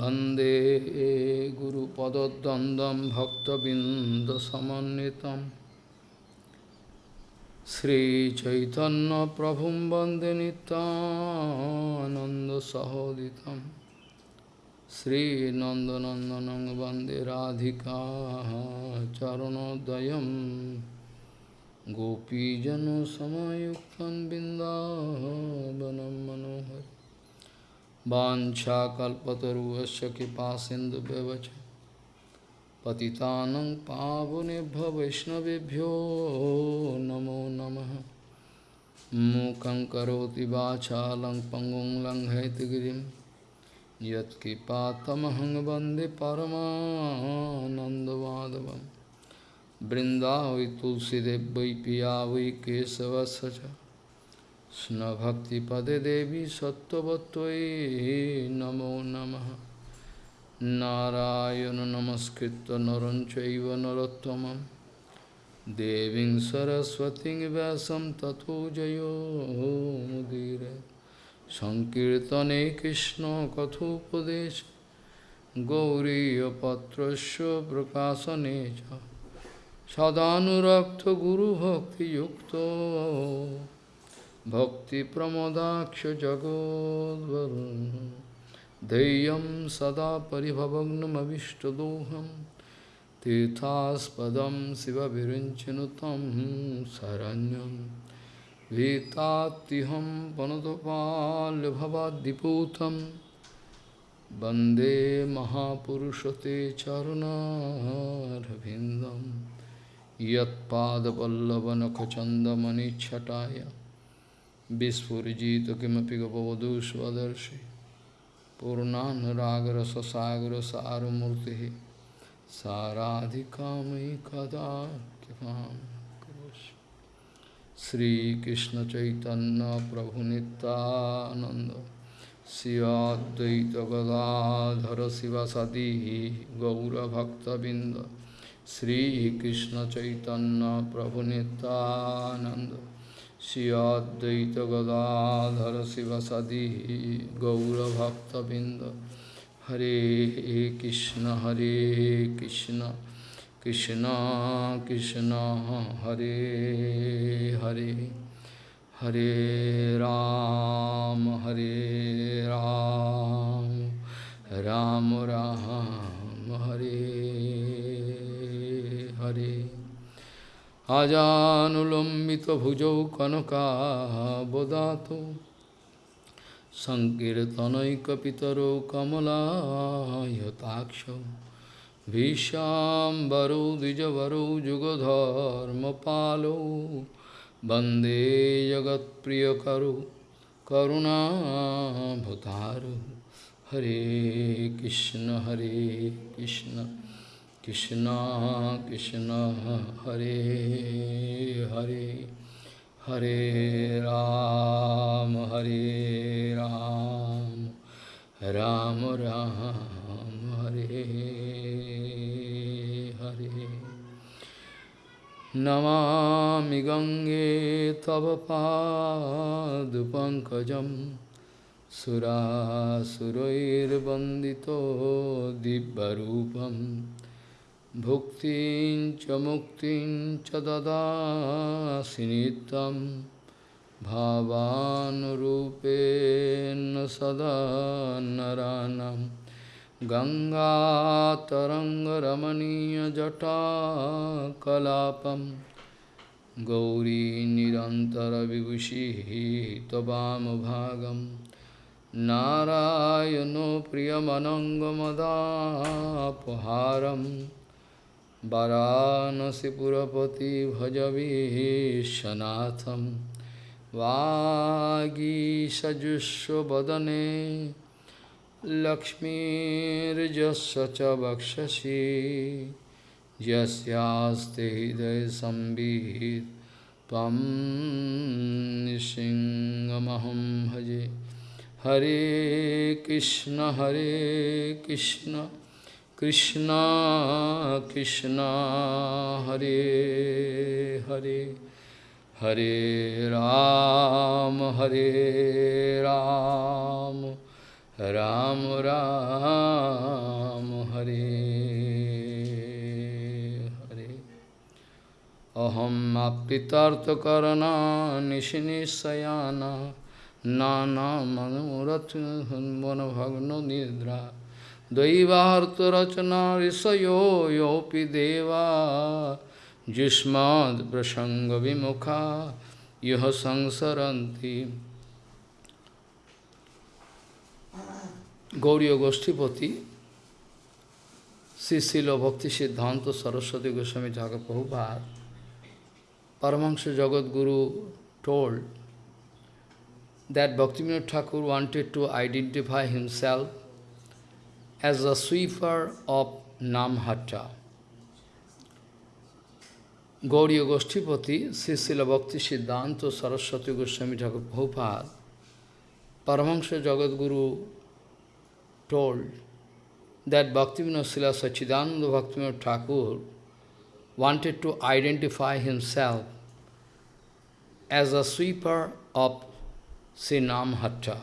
वन्दे गुरुपदद्वन्द्वं भक्तबिन्दसमन्वितं श्रीचैतन्यप्रभुं वन्दे नितानन्दसहोदितं श्रीनन्दनन्दनं वन्दे राधिका चरणोदयं गोपीजनसमयुक्तं बिन्दावनं मनोहर वाञ्छाकल्पतरुवस्य कृपासिन्धुव्यवच पतितानं पावनेभ्य वैष्णवेभ्यो नमो नमः। मूकं करोति वाचालं पङ्गुं लङ्घयतिगिरिं यत्कृपातमहं वंदे परमानन्दमाधवं तुलसीदेव वै पिया वै केशवस्य च। কৃষ্ণভক্তিপদে দেবী সত্যবত্যই নমো নম। নারায়ণ নমস্কৃত নরঞ্চৈব নরোত্তম দেবী সরস্বতী ব্যাসম তথো জয়োমুদীর সংকীর্তনে কৃষ্ণ কথোপদেশ। গৌরীপত্র প্রকাশনে সদানুরক্ত গুরুভক্তিযুক্ত। सदानुरक्तगुरुभक्तियुक्तो भक्तिप्रमोदाक्ष जगोद्वरुन् धैर्यं सदा परिभवग्नमविष्टदोहं तीर्थास्पदं शिवविरिञ्चनुतं शरण्यं भीतात्तिहं वनदपाल्यभवाद्दिपूतं वन्दे महापुरुषते चरुणारविन्दं यत्पादपल्लवनखचन्दमणिच्छटाय विस्फुजित किमपि गपवधू स्वदर्शि पूर्णानुरागरससागरसारमूर्तिः साराधिकामयि कदा कृपां करोषि श्रीकृष्णचैतन्यप्रभुनितानन्द शिवाद्वैतगदाधर शिवसदी गौरभक्तबिन्द श्रीकृष्णचैतन्यप्रभुनितानन्द Shri Advaita Gadadhara Sivasadi Gaura Bhakta Binda Shri Advaita Gadadhar Shiv सदी गौरभक्तबिंद हरे कृष्ण हरे कृष्ण कृष्ण कृष्ण हरे हरे। हरे राम हरे राम। राम राम हरे हरे, हरे, हरे। আজানুলম্বিত ভুজৌ কনকাবদাত সংকীর্তনৈকিতর কমলাহতাক্ষ ভীষাম্বরৌ দ্বিজবরৌ যুগধর্ম পালৌ বন্দে জগৎপ্রিয় করু করুণাভতারু হরে কৃষ্ণ হরে Krishna Krishna Krishna Hare Hare Hare Ram Hare Ram Ram Ram Hare Hare Namami Gange Tava Padupankajam Sura Surair Bandito Dibbarupam भुक्तिं च मुक्तिं च ददासि नित्यं भावानुरूपेण सदा नरानं गङ्गातरङ्गरमणीयजटाकलापं गौरी निरन्तरविभूषिः त्ववामभागं नारायणो प्रियमनङ्गमदापहारम् वाराणसीपुरपति भजवीशनाथं वागीषजुष्वदने लक्ष्मीर्जस्य च वक्षसि यस्यास्ते हृदयसंवित् त्वं नृसिंहमहं भजे हरे कृष्ण हरे Krishna Krishna Krishna Hare Hare Hare Ram Hare Ram Ram Ram Hare Hare Aham apitartha karana nishinisayana Nana manuratna hanvana bhagno nidra Daivarta rachana risayo yopi deva Jismad prasanga vimukha yaha samsaranti Gauriya Goshtipati Sisila Bhakti Siddhanta Saraswati Goswami Thakur Prabhupada Paramahansa Jagat Guru told that Bhaktivinoda Thakur wanted to identify himself as a sweeper of Namhatta. Gauriya Goshtipati, Sisila Bhakti Siddhanta Saraswati Goswami Thakur Prabhupada, Paramahansa Jagat Guru told that Bhaktivinoda Sila Sachidananda Bhaktivinoda Thakur wanted to identify himself as a sweeper of Sri Namhatta.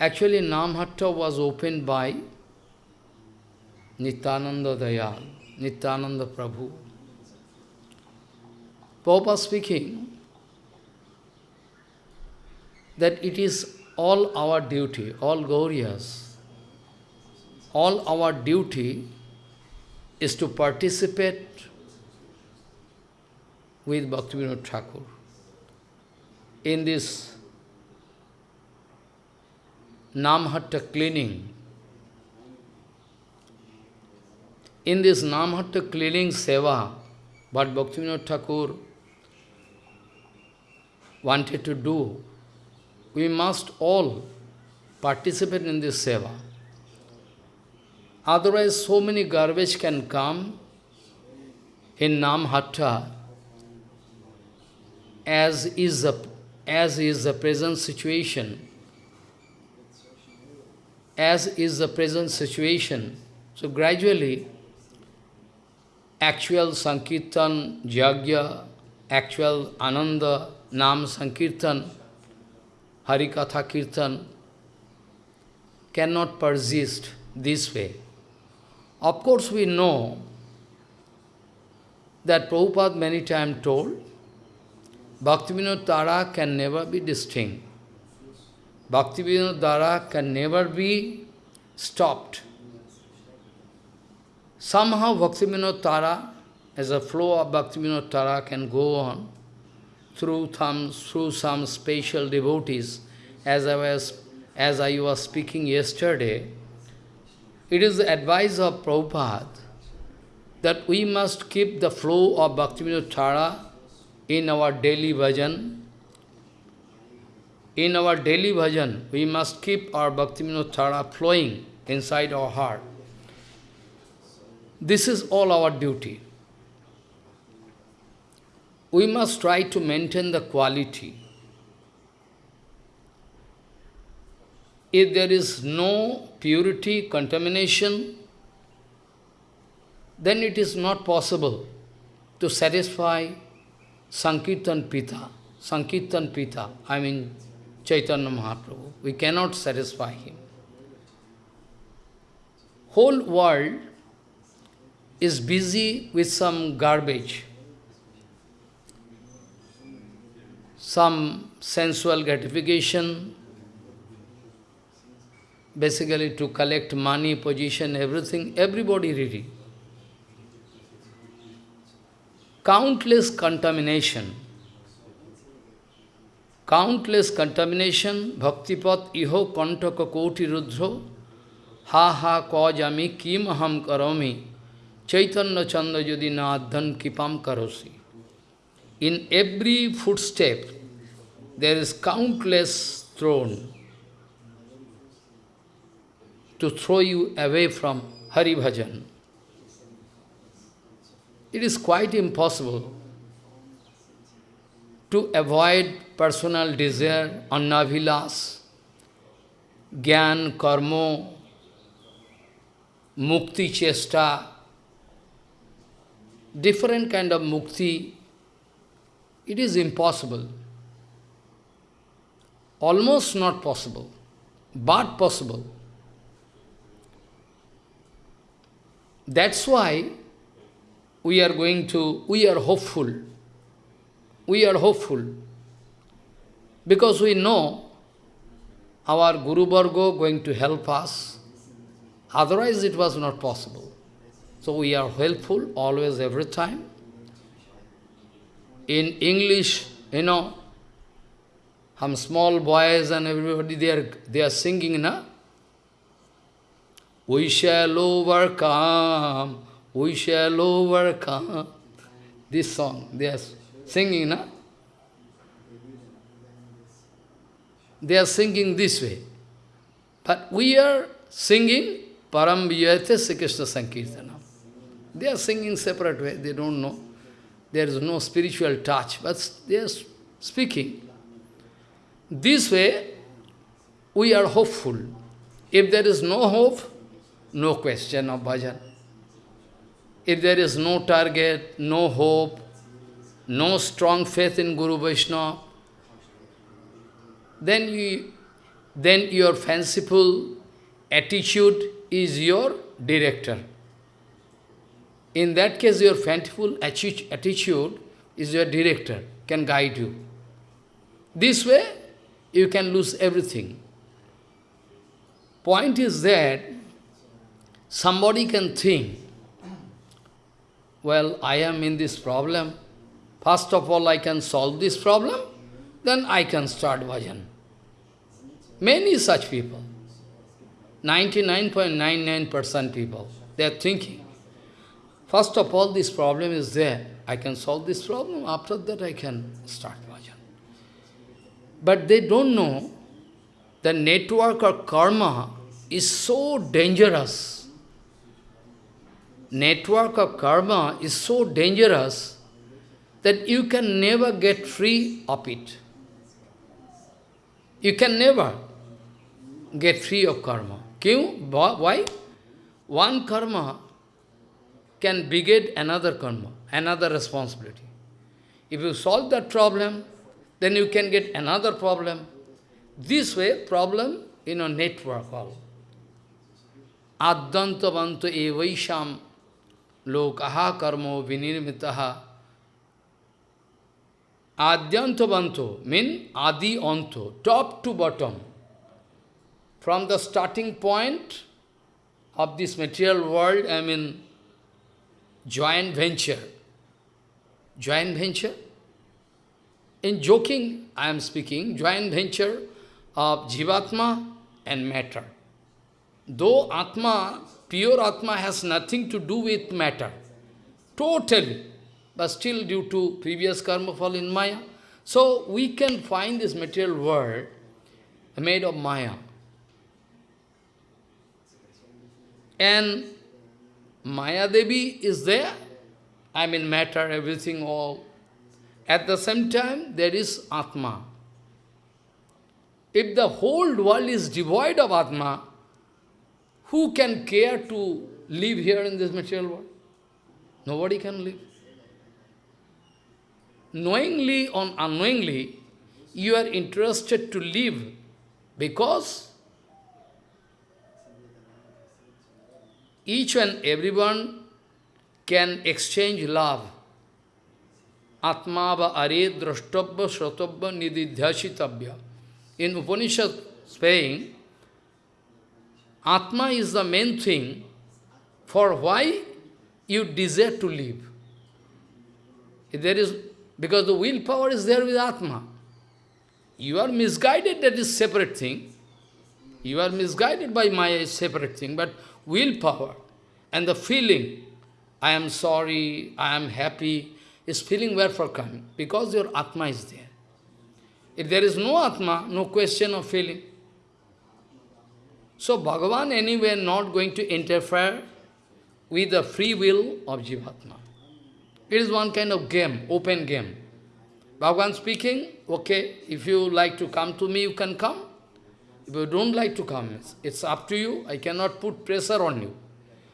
Actually, Namhatta was opened by Nityananda Dayal, Nityananda Prabhu. Papa speaking that it is all our duty, all Gaurias, all our duty is to participate with Bhaktivinoda Thakur in this Namhatta cleaning. In this Namhatta cleaning seva, what Bhaktivinoda Thakur wanted to do, we must all participate in this seva. Otherwise, so many garbage can come in Namhatta as is the, as is the present situation. As is the present situation. So gradually, actual Sankirtan, Jagya, actual Ananda, Nam Sankirtan, Harikatha Kirtan cannot persist this way. Of course, we know that Prabhupada many times told, Bhaktivinoda Dhara can never be distinct. Bhaktivinoda Dhara can never be stopped. Somehow Bhaktivinoda Dhara, as a flow of Bhaktivinoda Dhara can go on through some, through some special devotees, as I was, as I was speaking yesterday, it is the advice of Prabhupada that we must keep the flow of Bhaktivinoda Dhara in our daily bhajan. In our daily bhajan, we must keep our Bhaktivinoda Dhara flowing inside our heart. This is all our duty. We must try to maintain the quality. If there is no purity, contamination, then it is not possible to satisfy Sankirtan Pita. Sankirtan Pita, I mean Chaitanya Mahaprabhu. We cannot satisfy him. Whole world is busy with some garbage, some sensual gratification, basically to collect money, position, everything, everybody ready. Countless contamination. Countless contamination, bhaktipat iho kantaka koti rudro, ha ha kajami kim aham karomi, chaitanya chanda yadi nadhan kipam karosi. In every footstep, there is countless thrown to throw you away from Hari Bhajan. It is quite impossible to avoid personal desire, annavilas, gyan, karma, mukti chesta, different kind of mukti. It is impossible. Almost not possible, but possible. That's why we are going to, we are hopeful. We are hopeful. Because we know our Guru Varga going to help us. Otherwise it was not possible. So we are helpful always, every time. In English, you know, some small boys and everybody, they are, they are singing, na? We shall overcome, we shall overcome. This song, they are singing, na? They are singing this way. But we are singing Param Vijayate Sri Krishna Sankirtana. They are singing separate way, they don't know. There is no spiritual touch, but they are speaking. This way, we are hopeful. If there is no hope, no question of bhajan. If there is no target, no hope, no strong faith in Guru Vaishnava, then, you, then your fanciful attitude is your director. In that case, your fanciful attitude is your director, can guide you. This way, you can lose everything. Point is that somebody can think, well, I am in this problem. First of all, I can solve this problem, then I can start bhajan. Many such people, 99.99% people, they are thinking, first of all, this problem is there. I can solve this problem, after that I can start bhajan. But they don't know the network of karma is so dangerous. Network of karma is so dangerous that you can never get free of it. You can never get free of karma. Why? One karma can beget another karma, another responsibility. If you solve that problem, then you can get another problem. This way, problem in a network all. Addantavanto evaisham lokaha karmo vinirmitaha. Adyantavanto mean adi anto, top to bottom. From the starting point of this material world, I mean, joint venture. Joint venture? In joking, I am speaking, joint venture of Jivatma and matter. Though Atma, pure Atma has nothing to do with matter, totally, but still due to previous karma fall in Maya. So we can find this material world made of Maya. And Maya Devi is there, I mean matter, everything, all at the same time, there is Atma. If the whole world is devoid of Atma, who can care to live here in this material world? Nobody can live. Knowingly or unknowingly, you are interested to live because each and everyone can exchange love Atma are drashtabha shratabha nididhyashitabhya. In Upanishad saying, Atma is the main thing for why you desire to live. There is, because the willpower is there with Atma. You are misguided, that is separate thing. You are misguided by Maya, separate thing, but willpower and the feeling, I am sorry, I am happy, is feeling where for coming, because your Atma is there. If there is no Atma, no question of feeling. So Bhagavan anyway not going to interfere with the free will of Jivatma. It is one kind of game, open game. Bhagavan speaking, okay, if you like to come to me, you can come. If you don't like to come, it's up to you. I cannot put pressure on you.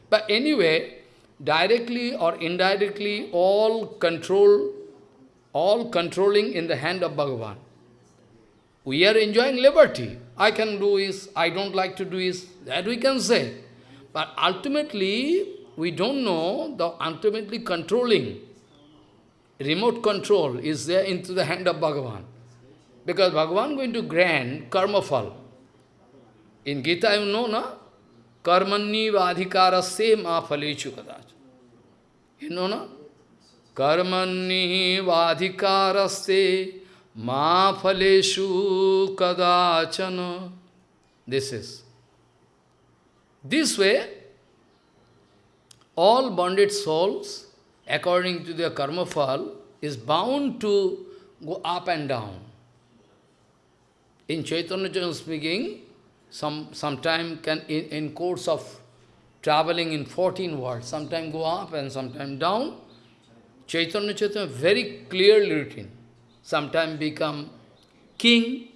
But anyway, directly or indirectly, all control, all controlling in the hand of Bhagavan. We are enjoying liberty. I can do this, I don't like to do this, that we can say. But ultimately, we don't know the ultimately controlling, remote control is there into the hand of Bhagavan. Because Bhagavan going to grant karma fall. In Gita you know, na? Karmanni vadhikarasya ma phalechu kadach. You know, na? Karmanni vadhikarasya ma phaleshu kadachana. This is. This way, all bonded souls, according to their karma fall, is bound to go up and down. In Chaitanya Chaitanya speaking, some sometime can in, in course of traveling in 14 worlds, sometime go up and sometime down. Chaitanya Chaitanya very clearly written. Sometime become king,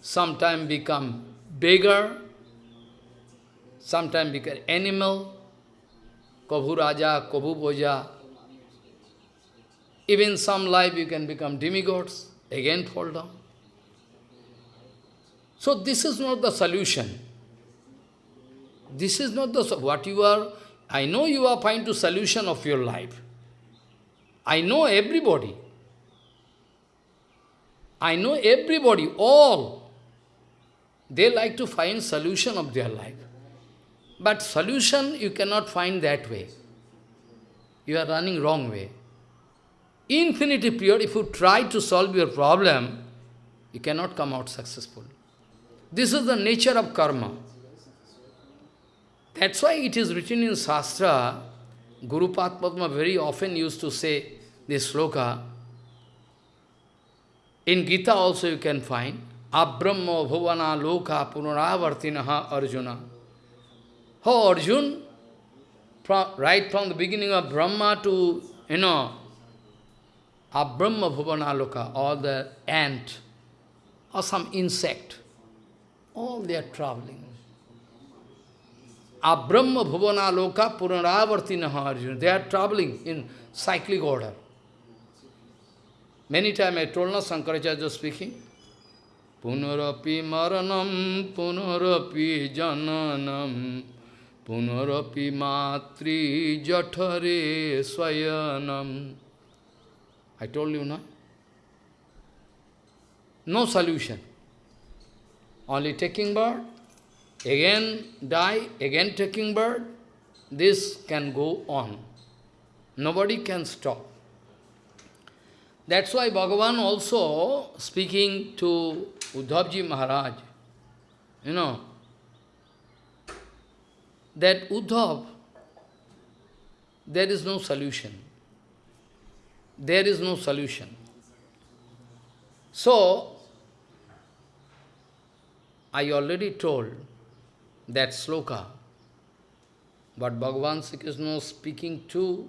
sometime become beggar, sometime become animal, Kabhu Raja, Kabhu Boja. Even some life you can become demigods, again fall down. So this is not the solution. This is not the, what you are, I know you are finding to solution of your life. I know everybody. I know everybody, all. They like to find solution of their life. But solution you cannot find that way. You are running wrong way. Infinity period, if you try to solve your problem, you cannot come out successful. This is the nature of karma. That's why it is written in Shastra, Guru Padma very often used to say this sloka. In Gita also you can find, Abrahma bhuvana loka punaravartinaha arjuna. Oh, Arjun, from, right from the beginning of Brahma to, you know, Abrahma Bhuvanaloka, or the ant, or some insect, all they are traveling. Abrahma Bhuvanaloka Puranavartinaha Arjuna, they are traveling in cyclic order. Many times I told na Sankaracharya speaking, Punarapi maranam, punarapi jananam, Punarapi matri jathare swayanam. I told you, no? No solution. Only taking birth, again die, again taking birth. This can go on. Nobody can stop. That's why Bhagavan also speaking to Uddhavji Maharaj, you know, that Uddhav, there is no solution. There is no solution. So, I already told that sloka, but Bhagavan Sri Krishna was speaking to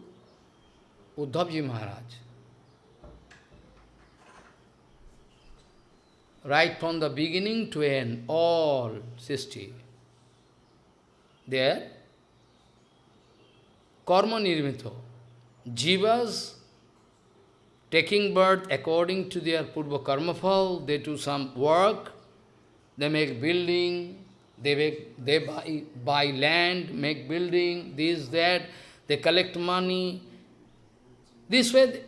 Uddhavji Maharaj. Right from the beginning to end, all 60 there, karma nirmito. Jivas taking birth according to their purva karma fall, they do some work, they make building, they, make, they buy, buy land, make building, this, that, they collect money. This way,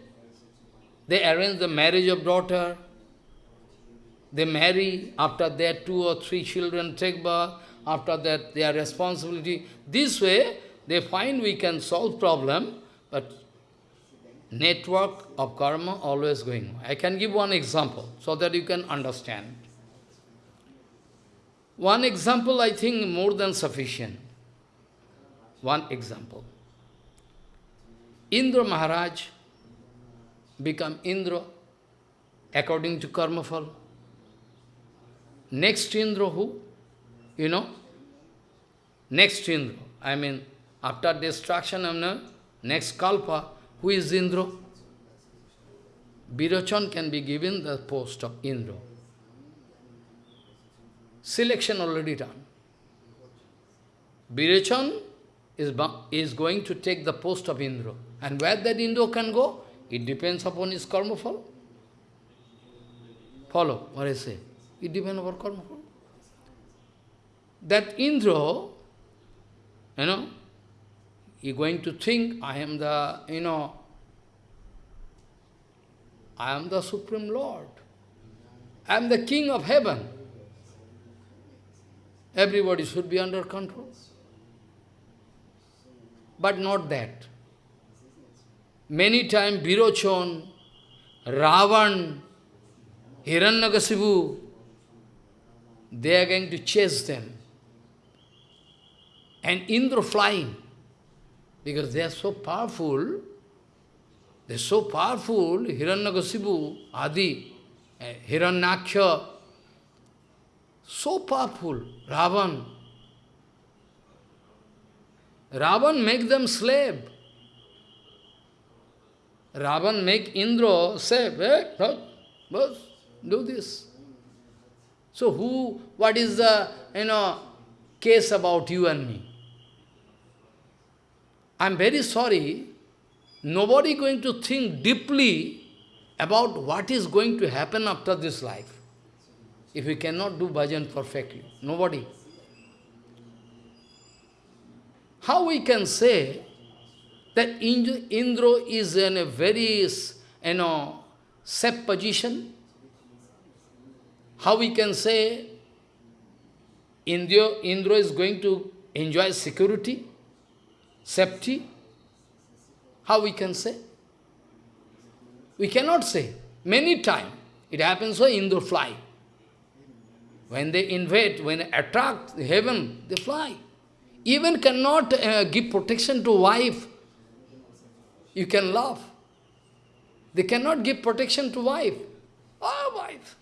they arrange the marriage of daughter, they marry, after that two or three children take birth, after that their responsibility. This way, they find we can solve problem, but network of karma always going. I can give one example so that you can understand. One example, I think, more than sufficient. One example. Indra Maharaj become Indra according to karma fall. Next Indra who? You know, next Indra, I mean, after destruction of the next Kalpa, who is Indra? Virochan can be given the post of Indra. Selection already done. Virochan is, is going to take the post of Indra. And where that Indra can go, it depends upon his karma fall. Follow what I say. It depends upon karma fall that Indra, you know, he going to think, I am the, you know, I am the Supreme Lord. I am the King of heaven. Everybody should be under control. But not that. Many times Virochon, Ravan, Hiranyakasipu, they are going to chase them. And Indra flying, because they are so powerful, they are so powerful, Hiranyakasipu, Adi, uh, Hiranyaksha, so powerful, Ravan. Ravan make them slave. Ravan make Indra say, hey, boss, do this. So who, what is the, you know, case about you and me? I'm very sorry, nobody going to think deeply about what is going to happen after this life. If we cannot do bhajan perfectly, nobody. How we can say that Indra is in a very, you know, safe position? How we can say Indra, Indra is going to enjoy security, safety? How we can say? We cannot say. Many times it happens so Indra fly. When they invade, when they attract heaven, they fly. Even cannot uh, give protection to wife. You can laugh. They cannot give protection to wife. Ah, oh, wife.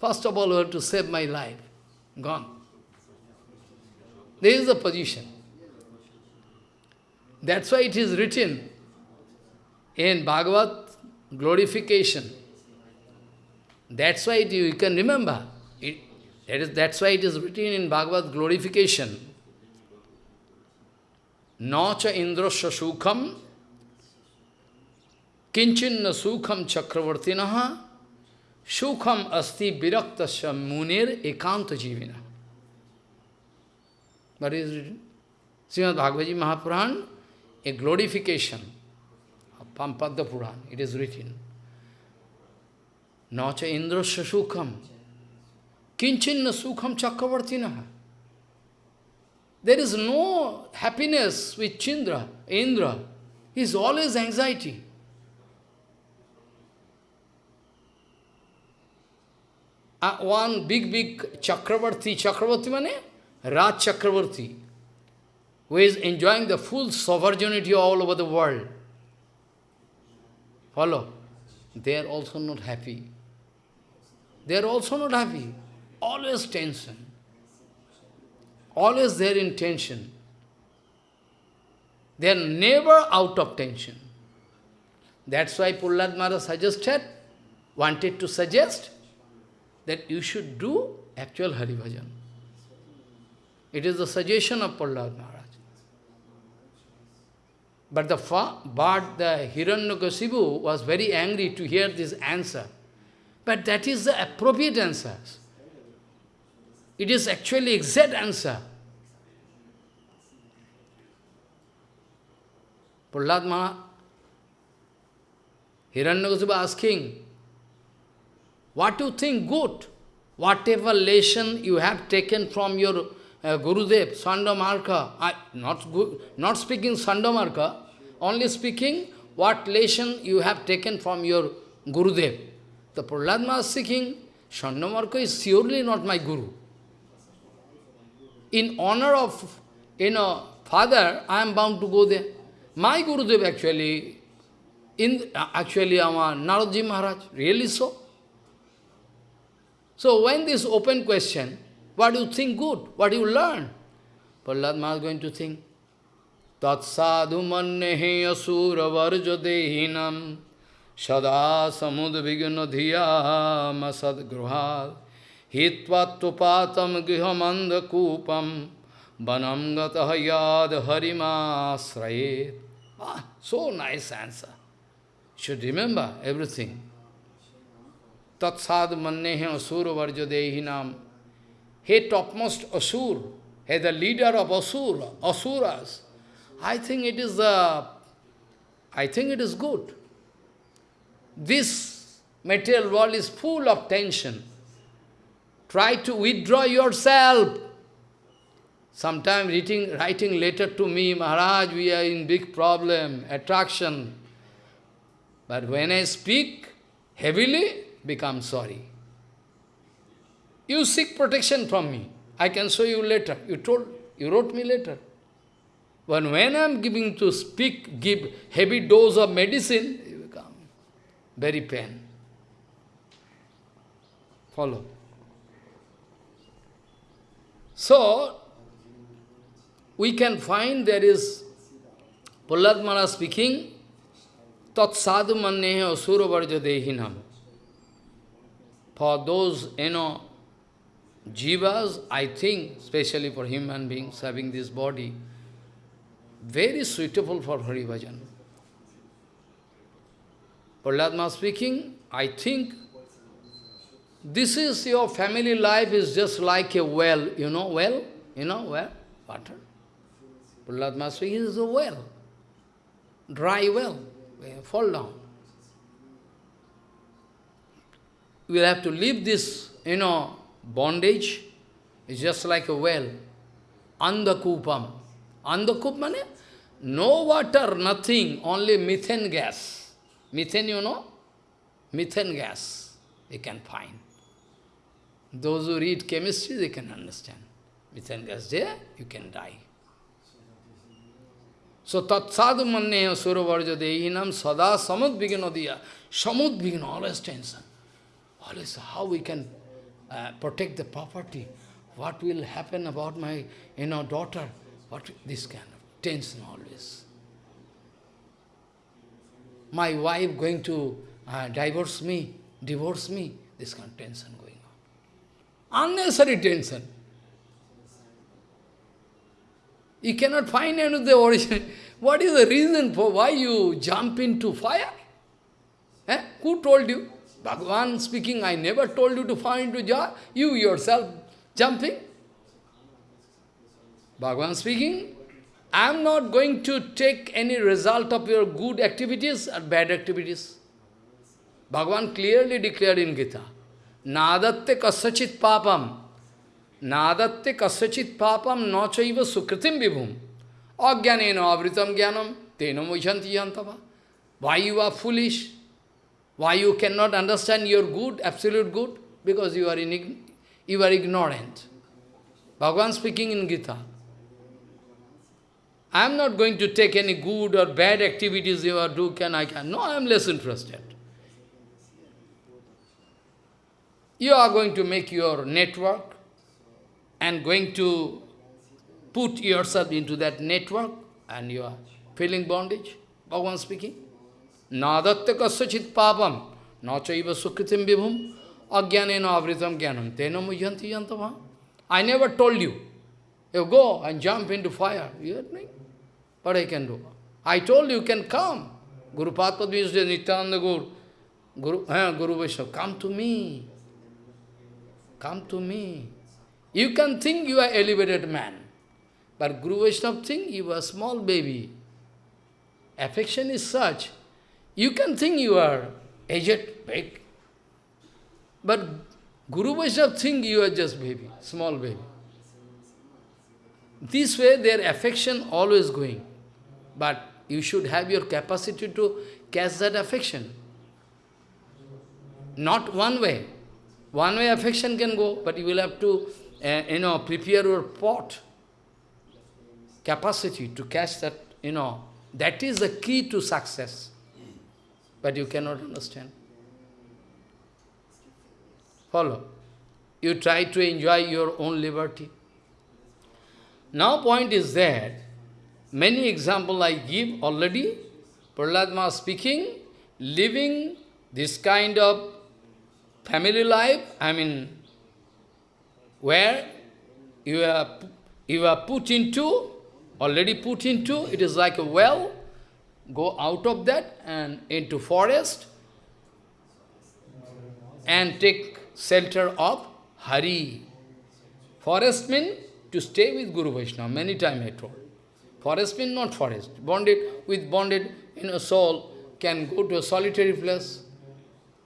First of all, you have to save my life. Gone. This is the position. That's why it is written in Bhagavad glorification. That's why it, you can remember. It, that is, that's why it is written in Bhagavad glorification. Nacha indrasya sukham kinchinna sukham chakravartinaha sukham asti viraktasya munir ekanta jivina. What is written? Srimad Bhagavad Mahapuran, a glorification of Pampadda Puran, it is written. Nacha indrasya sukham kinchinna sukham chakravartinaha. There is no happiness with Chindra, Indra. He is always anxiety. Uh, one big, big Chakravarti, Chakravarti mane? Raj Chakravarti, who is enjoying the full sovereignty all over the world. Follow? They are also not happy. They are also not happy. Always tension. Always there in tension. They are never out of tension. That's why Prahlad Maharaj suggested, wanted to suggest, that you should do actual Hari Bhajan. It is the suggestion of Prahlad Maharaj. But the, but the Hiranyakasipu was very angry to hear this answer. But that is the appropriate answer. It is actually exact answer. Prahlad Maharaj, Hiranyakasipu asking, what do you think good? Whatever lesson you have taken from your uh, Gurudev, Sandamarka, I, not, not speaking Sandamarka, only speaking what lesson you have taken from your Gurudev. The Prahlad Maharaj speaking, Sandamarka is surely not my Guru in honor of, you know, father, I am bound to go there. My Gurudev actually, in actually our Naradji Maharaj, really so? So when this open question, what you think good? What you learn? Prahlad Maharaj is going to think, Tat sadhu mannehe asura varja dehinam sada samud vigna dhiya masad gruhad hitvattupatam grihamanda kupam vanam gataha yad harimasrayet. Ah, so nice answer. Should remember everything. Tat sad mannehe asura varja dehinam. He topmost asur, as the leader of Asur, Asuras, I think it is the, I think it is good. This material world is full of tension. Try to withdraw yourself. Sometime writing, writing letter to me, Maharaj, we are in big problem, attraction. But when I speak heavily, become sorry. You seek protection from me. I can show you later. You told, you wrote me later. But when I am giving to speak, give heavy dose of medicine, you become very pain. Follow. So, we can find there is Prahlad speaking, Tat sadhu manneha asura varja dehinam. For those, you know, jivas, I think, especially for human beings having this body, very suitable for Hari Bhajan. Prahlad speaking, I think this is your family life is just like a well, you know, well, you know, well, water. Prahlad speaking is a well, dry well, fall down. Will have to leave this, you know, bondage. is just like a well. Andakupam. Andakup means no water, nothing, only methane gas. Methane, you know? Methane gas, you can find. Those who read chemistry, they can understand. Methane gas there, you can die. So, tat sadhu manneha suravarja dehinam sada samudvignodiya. Samudvigna, always tension. Always how we can uh, protect the property. What will happen about my, you know, daughter? What, this kind of tension always. My wife going to uh, divorce me, divorce me, this kind of tension going on. Unnecessary tension. You cannot find any of the origin. What is the reason for why you jump into fire? Eh? Who told you? Bhagavan speaking, I never told you to fall into jar. You yourself jumping. Bhagavan speaking, I am not going to take any result of your good activities or bad activities. Bhagavan clearly declared in Gita, Nadatte kasachit papam, Nadatte kasachit papam nachaiva sukritim vibhum, ajnanena avritam jnanam, tena mujhanti yantava. Why you are foolish? Why you cannot understand your good, absolute good? Because you are, in, you are ignorant. Bhagavan speaking in Gita. I am not going to take any good or bad activities you are do, can I can. No, I am less interested. You are going to make your network and going to put yourself into that network and you are feeling bondage. Bhagavan speaking. Nadatte kasachit papam nachaiva sukritim vibhum ajnanena avritam jnanam tena mujhanti yantava. I never told you. You go and jump into fire. You heard me? What I can do? I told you can come. Guru Padma said, Nityananda Guru, Guru, eh, Guru Vaishnava, come to me. Come to me. You can think you are elevated man. But Guru Vaishnava think you are small baby. Affection is such. You can think you are aged, big. But Guru Vaishnava think you are just baby, small baby. This way their affection always going. But you should have your capacity to catch that affection. Not one way. One way affection can go, but you will have to, uh, you know, prepare your pot. Capacity to catch that, you know, that is the key to success. But you cannot understand. Follow. You try to enjoy your own liberty. Now point is that Many examples I give already. Prahlad speaking, living this kind of family life, I mean, where you are, you are put into, already put into, it is like a well, go out of that and into forest and take shelter of Hari. Forest means to stay with Guru Vaishnava. Many times I told. Forest means not forest. Bonded with bonded in a soul can go to a solitary place.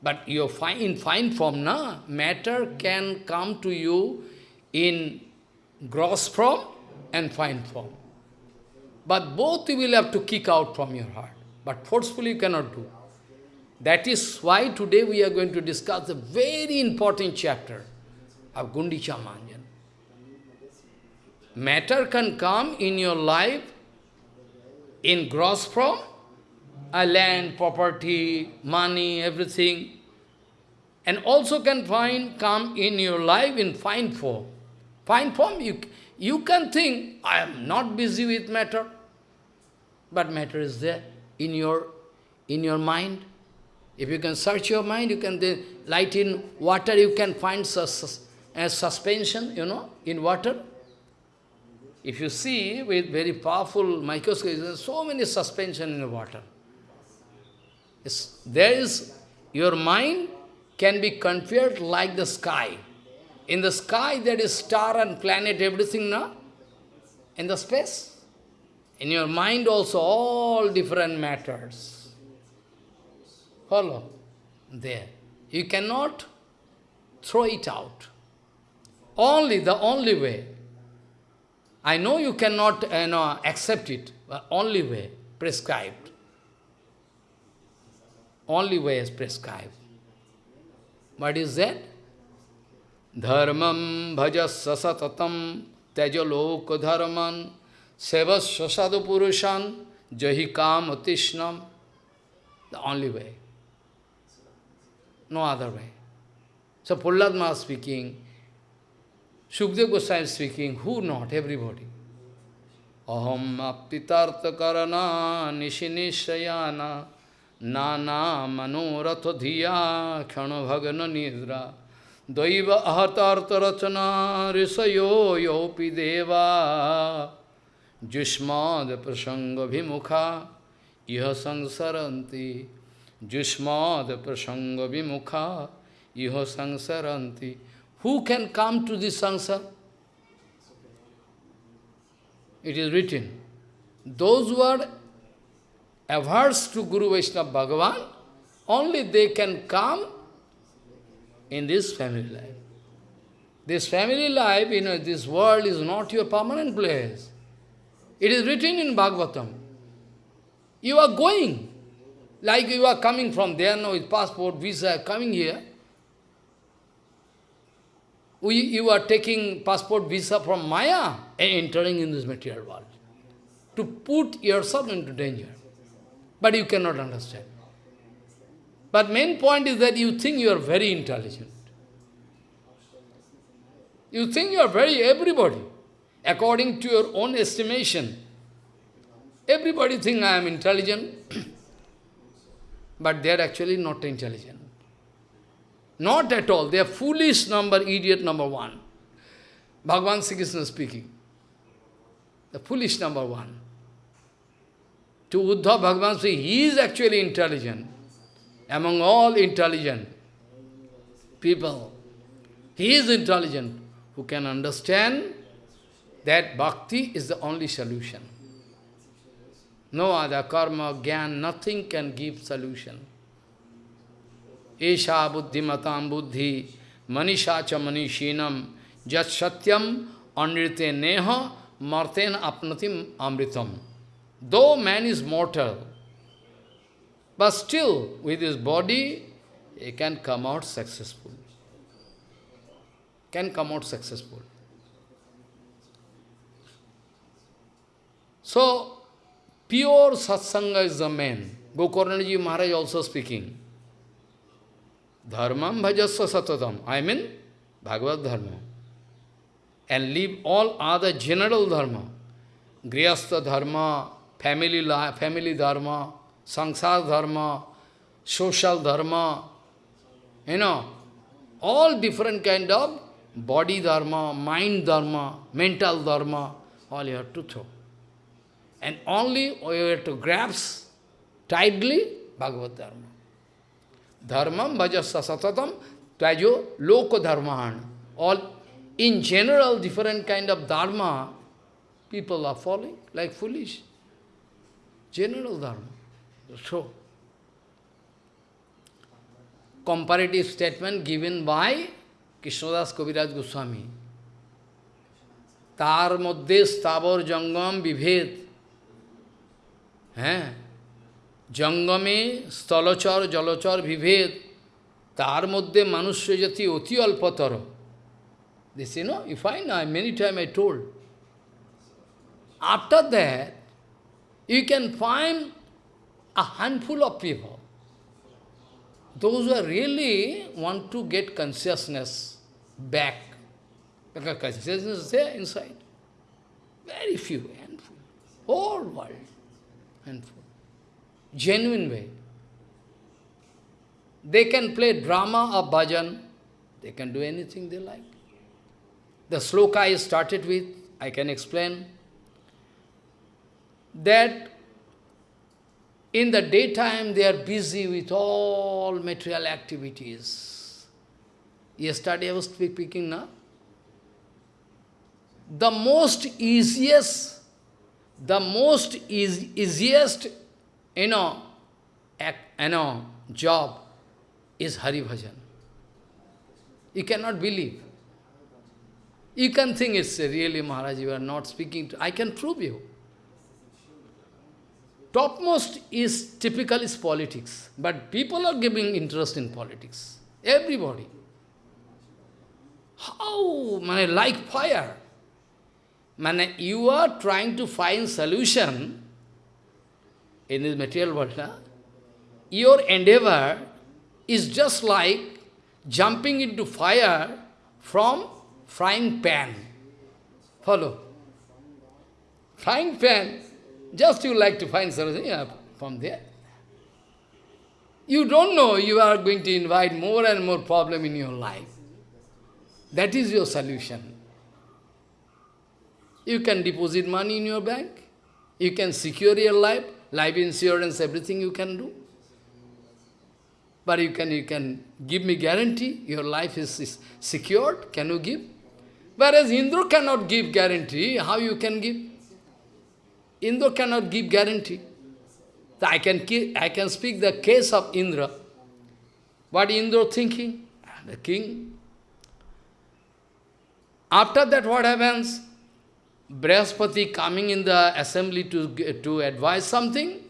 But you're fine, in fine form, na? matter can come to you in gross form and fine form. But both you will have to kick out from your heart. But forcefully you cannot do. That is why today we are going to discuss a very important chapter of Gundicha Marjan. Matter can come in your life in gross form, a land, property, money, everything, and also can find come in your life in fine form. Fine form, you, you can think, I am not busy with matter, but matter is there in your, in your mind. If you can search your mind, you can then light in water, you can find sus a suspension, you know, in water. If you see with very powerful microscope, there are so many suspension in water. It's, there is, your mind can be compared like the sky. In the sky there is star and planet, everything, no? In the space. In your mind also, all different matters. Follow? There. You cannot throw it out. Only, the only way. I know you cannot you know, accept it, but only way, prescribed. Only way is prescribed. What is that? Satatam tejaloka dharman sevasya sadhu purushan jahikam atishnam. The only way. No other way. So Pulladma speaking, Sukdev Goswami speaking, who not? Everybody. Aham aptitartha karana nishinishayana nana manoratha dhiya kshana bhagana nidra daiva ahatartha rachana risayo yopi deva jushmad prasanga vimukha iha sansaranti jushmad prasanga vimukha iha sansaranti who can come to this sansar? It is written, those who are averse to Guru Vaishnava Bhagavan, only they can come in this family life. This family life, you know, this world is not your permanent place. It is written in Bhagavatam. You are going, like you are coming from there now with passport, visa, coming here. We, you are taking passport visa from Maya and entering in this material world to put yourself into danger. But you cannot understand. But main point is that you think you are very intelligent. You think you are very everybody, according to your own estimation. Everybody think I am intelligent, but they are actually not intelligent. Not at all. They are foolish number, idiot number one. Bhagavan Sri Krishna speaking. The foolish number one. To Uddhav Bhagavan Sri, he is actually intelligent. Among all intelligent people, he is intelligent who can understand that bhakti is the only solution. No other karma, gyan, nothing can give solution. Esha buddhimatam buddhi, manisha cha manishinam, jat satyam anrite neha marten apnatim amritam. Though man is mortal, but still with his body, he can come out successful. Can come out successful. So, pure satsanga is the main. Gokarnaji Maharaj also speaking. Dharmam bhajasya satatam. I mean, Bhagavad Dharma. And leave all other general dharma. Grihastha dharma, family, family dharma, sangsar dharma, social dharma, you know, all different kind of body dharma, mind dharma, mental dharma, all you have to throw. And only you have to grasp tightly Bhagavad Dharma. Dharmam bhajasya satatam tvajo loko dharmahan. All in general, different kind of dharma, people are following like foolish. General dharma. So, comparative statement given by Krishnadas Kaviraj Goswami. তার মধ্যে স্থাবর জঙ্গম বিভেদ হ্যাঁ জঙ্গমে স্থলচর জলচর বিভেদ তার মধ্যে মনুষ্য জাতি অতি অল্পতর This, you know, you find, I, many times I told. After that, you can find a handful of people. Those who really want to get consciousness back. Because consciousness is there inside. Very few, handful. Whole world, handful. Genuine way. They can play drama or bhajan. They can do anything they like. The sloka I started with, I can explain, that in the daytime they are busy with all material activities. Yesterday I was speaking now. The most easiest, the most eas easiest, you know, act, you know, job is Hari Bhajan. You cannot believe. You can think it's really Maharaj, you are not speaking to, I can prove you. Topmost is typical is politics, but people are giving interest in politics. Everybody. How? Man, like fire. Man, you are trying to find solution in this material world. Huh? Your endeavor is just like jumping into fire from frying pan. Follow? Frying pan, just you like to find something yeah, from there. You don't know you are going to invite more and more problem in your life. That is your solution. You can deposit money in your bank. You can secure your life, life insurance, everything you can do. But you can, you can give me guarantee, your life is, is secured, can you give? Whereas Indra cannot give guarantee, how you can give? Indra cannot give guarantee. I can, I can speak the case of Indra. What Indra thinking? Ah, the king. After that what happens? Brihaspati coming in the assembly to, to advise something.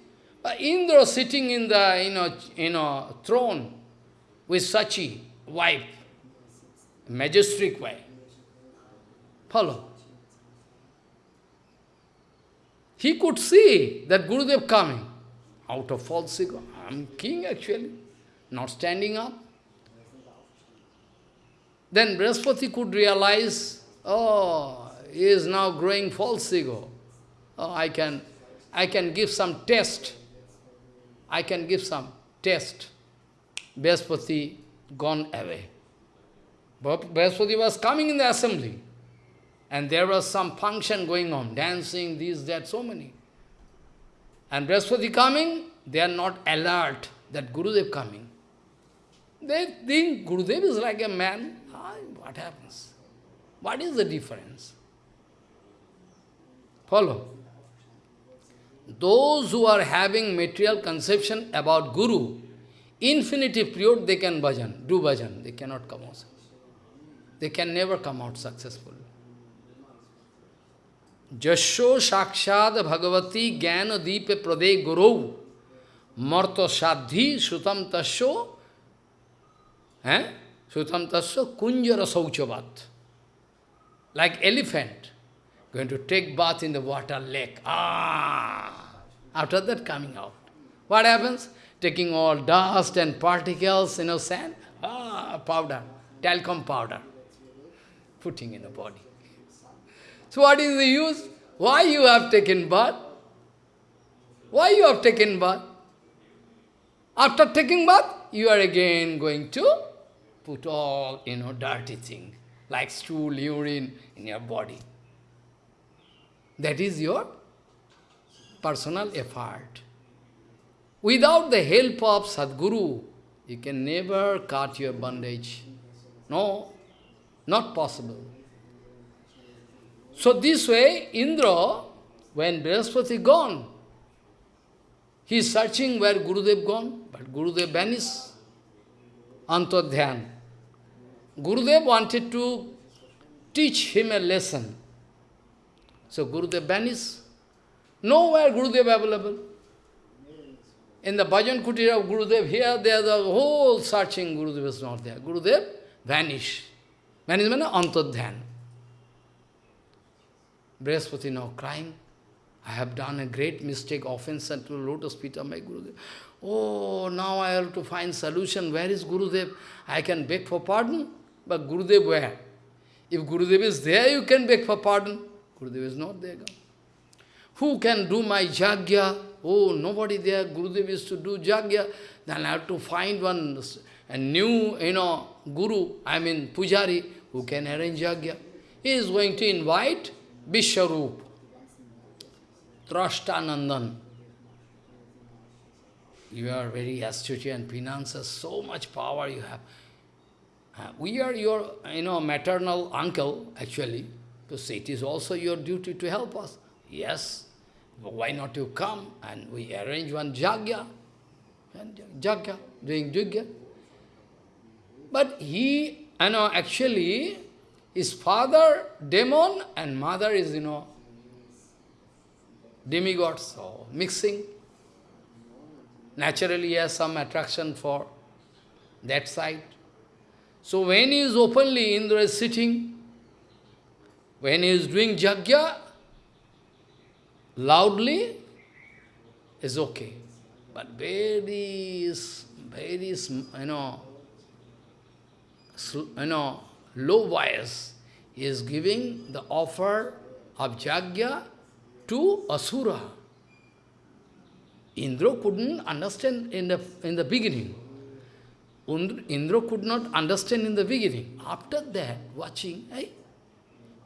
But Indra sitting in the you know, you know, throne with Sachi, wife, majestic wife. Follow. He could see that Gurudev coming out of false ego. I am king actually, not standing up. Then Brihaspati could realize, oh, he is now growing false ego. Oh, I can, I can give some test. I can give some test. Brihaspati gone away. Brihaspati was coming in the assembly. And there was some function going on, dancing, this, that, so many. And Brihaspati coming, they are not alert that Gurudev is coming. They think Gurudev is like a man. What happens? What is the difference? Follow. Those who are having material conception about Guru, infinitive period they can bhajan, do bhajan, they cannot come out. They can never come out successful. जशो साक्षात भगवती ज्ञान दीप प्रदे गुरु। मर्त साधि श्रुतम तस्व है? श्रुतम तस्व कुंज रसौचवत। Like elephant going to take bath in the water lake after that coming out what happens taking all dust and particles in a sand powder talcum powder putting in the body So what is the use? Why you have taken bath? Why you have taken bath? After taking bath, you are again going to put all, you know, dirty thing, like stool, urine in your body. That is your personal effort. Without the help of Sadguru, you can never cut your bondage. No, not possible. So this way, Indra, when Brihaspati gone, he is searching where Gurudev gone, but Gurudev vanished. Antodhyan. Gurudev wanted to teach him a lesson. So Gurudev vanished. Nowhere Gurudev available. In the Bhajan Kutira of Gurudev, here, there, the whole searching, Gurudev is not there. Gurudev vanished. Vanished means Antodhyan. Brihaspati now crying. I have done a great mistake, offense unto the lotus feet of my Gurudev. Oh, now I have to find solution. Where is Gurudev? I can beg for pardon, but Gurudev where? If Gurudev is there, you can beg for pardon. Gurudev is not there. Who can do my jagya? Oh, nobody there. Gurudev is to do jagya. Then I have to find one a new, you know, guru, I mean pujari, who can arrange jagya. He is going to invite Vishwarup, Trashtanandan. You are very astute and finances, so much power you have. Uh, we are your, you know, maternal uncle, actually. Say it is also your duty to help us. Yes, why not you come and we arrange one jagya, and jagya, doing jagya. But he, you know, actually, his father, demon, and mother is, you know, demigods, so mixing. Naturally, he has some attraction for that side. So when he is openly, Indra is sitting, when he is doing jagya, loudly, is okay. But very, very, you know, you know, low voice, he is giving the offer of jagya to Asura. Indra couldn't understand in the, in the beginning. Indra could not understand in the beginning. After that, watching, hey,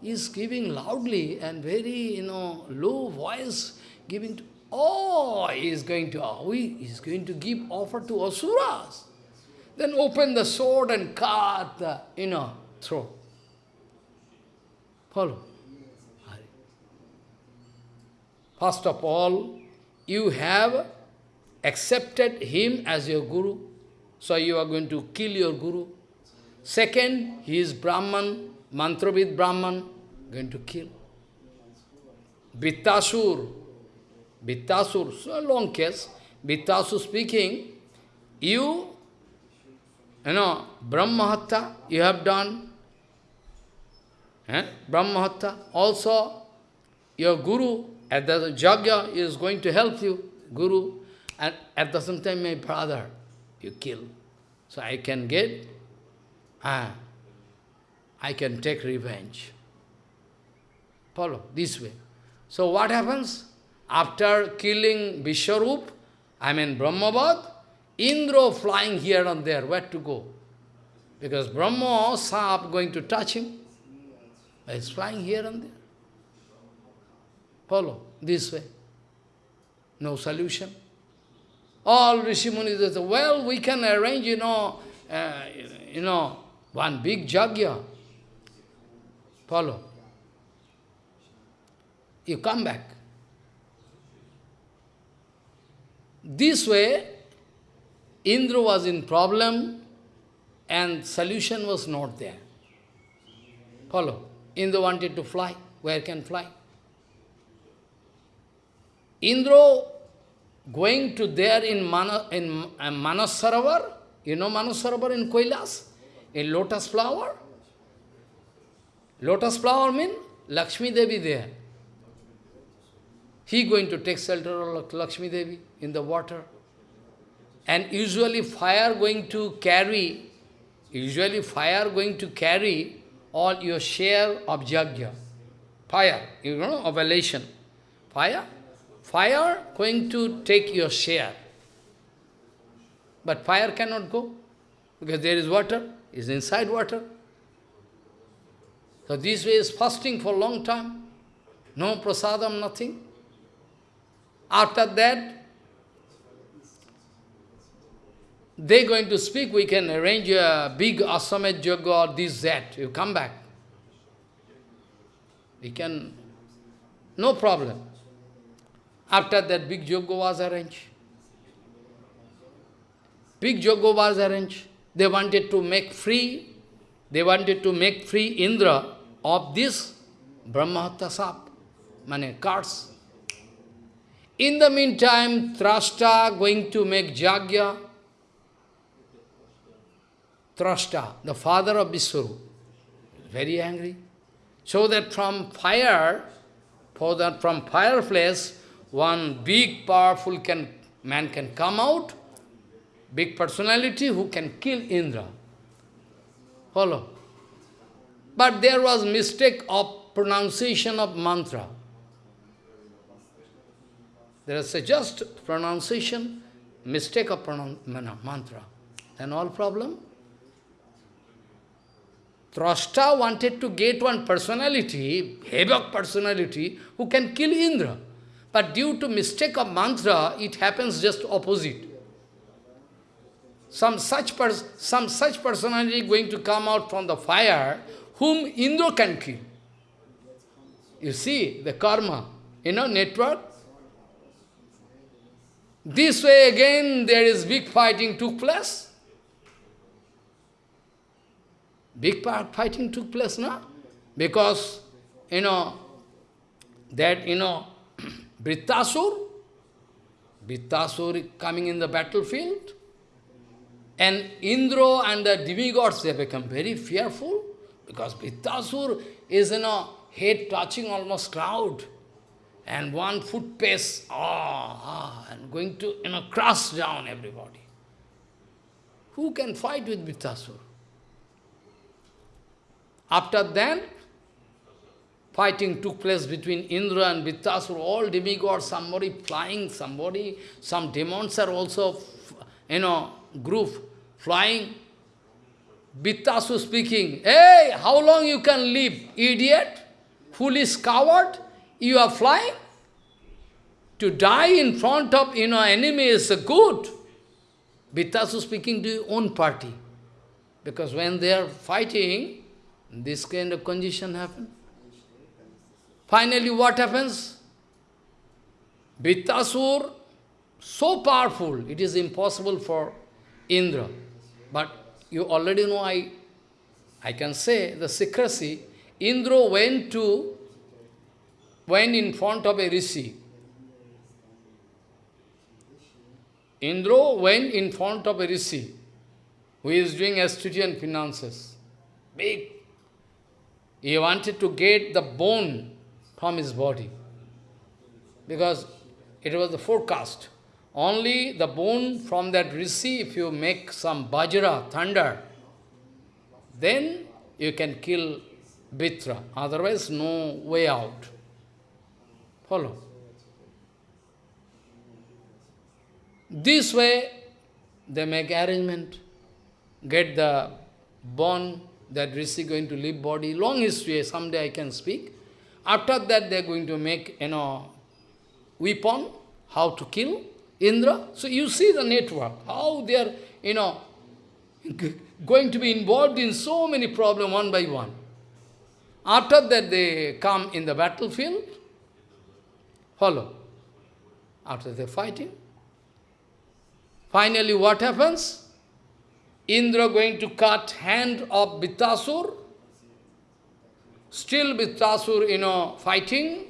he is giving loudly and very, you know, low voice, giving to, oh, he is going to, oh, he is going to give offer to Asuras. Then open the sword and cut the, you know, throat. Follow. First of all, you have accepted him as your guru. So you are going to kill your guru. Second, he is Brahman, Mantravid Brahman, going to kill. Vritrasur, Vritrasur, so a long case, Vritrasur speaking, you, you know, Brahmahatta, you have done, eh? Also your guru, at the Jagya is going to help you, guru, and at the same time my brother, you kill. So I can get, ah, I can take revenge. Follow, this way. So what happens? After killing Vishwarup, I mean Brahmavad, Indra flying here and there, where to go? Because Brahma, Sap going to touch him. He's flying here and there. Follow, this way. No solution. All Rishi say, well, we can arrange, you know, uh, you know, one big jagya. Follow. You come back. This way, Indra was in problem and solution was not there. Follow. Indra wanted to fly. Where can fly? Indra going to there in, Mana, in uh, you know Manas Sarovar in Kailas, in lotus flower. Lotus flower means Lakshmi Devi there. He going to take shelter of Lakshmi Devi in the water. And usually fire going to carry, usually fire going to carry all your share of jagya. Fire, you know, of. Fire Fire going to take your share. But fire cannot go, because there is water, is inside water. So this way is fasting for a long time. No prasadam, nothing. After that, they going to speak, we can arrange a big asamet yoga or this, that. You come back. We can, no problem. After that, big yoga was arranged. Big yoga was arranged. They wanted to make free, they wanted to make free Indra of this Brahmahatta sap, mane cards. In the meantime, Trashta going to make Jagya. Trashta, the father of Vishwaru, very angry. So that from fire, for that from fireplace, one big powerful can, man can come out, big personality who can kill Indra. Follow. But there was mistake of pronunciation of mantra. There is a just pronunciation, mistake of pronun mantra. Then all problem. Trashta wanted to get one personality, Hevak personality, who can kill Indra. But due to mistake of mantra, it happens just opposite. Some such, some such personality going to come out from the fire, whom Indra can kill. You see, the karma, you know, network. This way again, there is big fighting took place. Big part fighting took place now. Because, you know, that, you know, Vritrasur, Vritrasur coming in the battlefield, and Indra and the demigods, they become very fearful, because Vritrasur is, you know, head touching almost cloud, and one foot pace, ah, ah, and going to, you know, crush down everybody. Who can fight with Vritrasur? After that, fighting took place between Indra and Vritrasur, all demigods, somebody flying, somebody, some demons are also, you know, group flying. Vritrasur speaking, hey, how long you can live, idiot, foolish coward, you are flying? To die in front of, you know, enemy is good. Vritrasur speaking to your own party. Because when they are fighting, this kind of condition happens. Finally, what happens? Vritrasur, so powerful, it is impossible for Indra. But you already know, I, I can say the secrecy. Indra went to, went in front of a rishi. Indra went in front of a rishi who is doing Astutian finances. Big. He wanted to get the bone from his body. Because it was the forecast. Only the bone from that rishi, if you make some bajra, thunder, then you can kill Vritra. Otherwise, no way out. Follow. This way, they make arrangement, get the bone, that rishi going to leave body. Long history, someday I can speak. After that, they are going to make, you know, weapon, how to kill Indra. So you see the network, how they are, you know, going to be involved in so many problems one by one. After that, they come in the battlefield. Follow. After the fighting. Finally, what happens? Indra going to cut hand of Vritrasur Still Vritrasur, you know, fighting.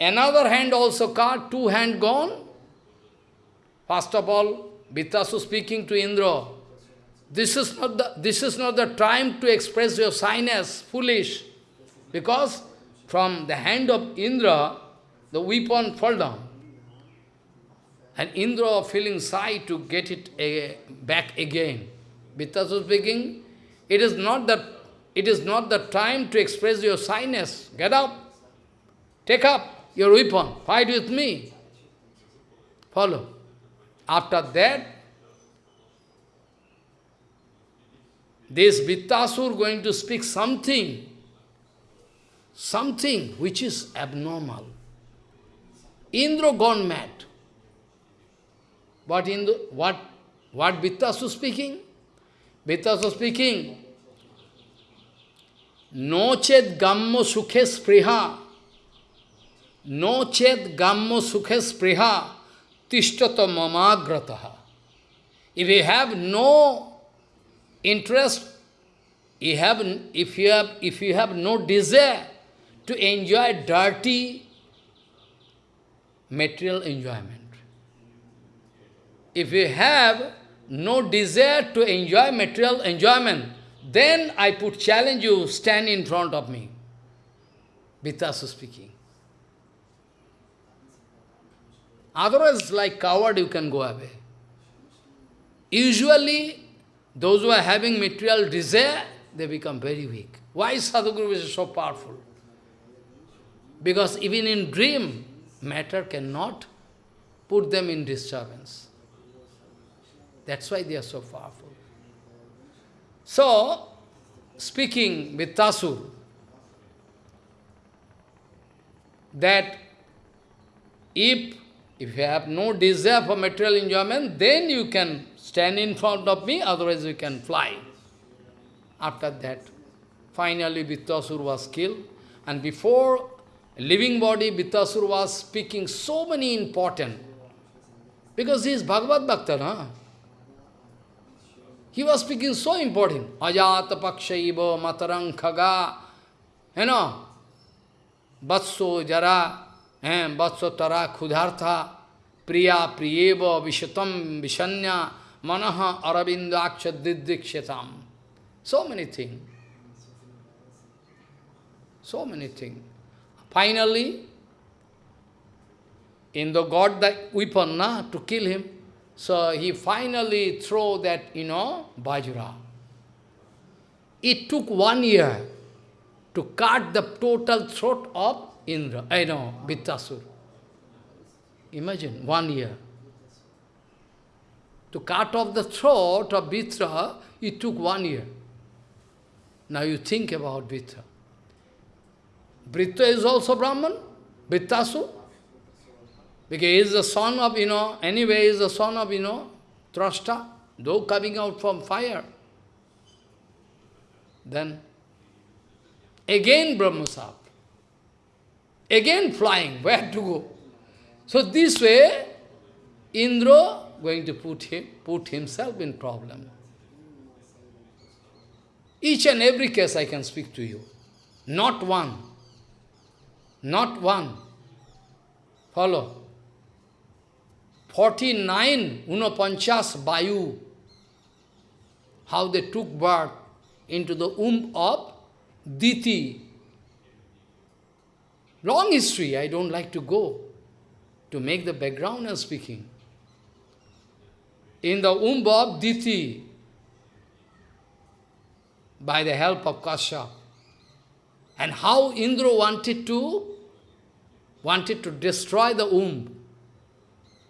Another hand also cut, two hand gone. First of all, Vritrasur speaking to Indra, this is not the this is not the time to express your shyness, foolish. Because from the hand of Indra, the weapon fall down. And Indra feeling shy to get it back again. Vritrasur speaking, it is not that it is not the time to express your shyness. Get up. Take up your weapon. Fight with me. Follow. After that, this Vritrasur going to speak something, something which is abnormal. Indra gone mad. What Indra, what, what Vritrasur speaking? Vritrasur speaking, No chet gammo sukhe spriha. No chet gammo sukhe spriha. Tishtata mamagrataha. If you have no interest, you have, if, you have, if you have no desire to enjoy dirty material enjoyment, if you have no desire to enjoy material enjoyment, then I put challenge you, stand in front of me. Vitasu speaking. Otherwise, like coward, you can go away. Usually, those who are having material desire, they become very weak. Why Sadhguru is so powerful? Because even in dream, matter cannot put them in disturbance. That's why they are so powerful. So, speaking with Tasur, that if, if you have no desire for material enjoyment, then you can stand in front of me, otherwise you can fly. After that, finally Vritrasur was killed, and before living body, Vritrasur was speaking so many important, because he is Bhagavad Bhakta, na? He was speaking so important. Ajata pakshaiva matarang khaga. You know, vatso jara, vatso tara khudhartha, priya priyeva vishatam vishanya, manaha aravindaksha didikshatam. So many things. So many things. Finally, in the God that weapon na, to kill him, so he finally threw that, you know, Bajra. It took one year to cut the total throat of Indra, eh, I know, Vritrasur. Imagine, one year. To cut off the throat of Vritra, it took one year. Now you think about Vritra. Vritra is also Brahman, Vritrasur. Because he is the son of, you know, anyway, he is the son of, you know, Trashta, though coming out from fire. Then, again Brahmasap. Again flying, where to go? So this way, Indra going to put him, put himself in problem. Each and every case I can speak to you. Not one. Not one. Follow. 49 Unopanchas Bayu, how they took birth into the womb of Diti. Long history, I don't like to go to make the background of speaking. In the womb of Diti, by the help of Kashyap, and how Indra wanted to wanted to destroy the womb.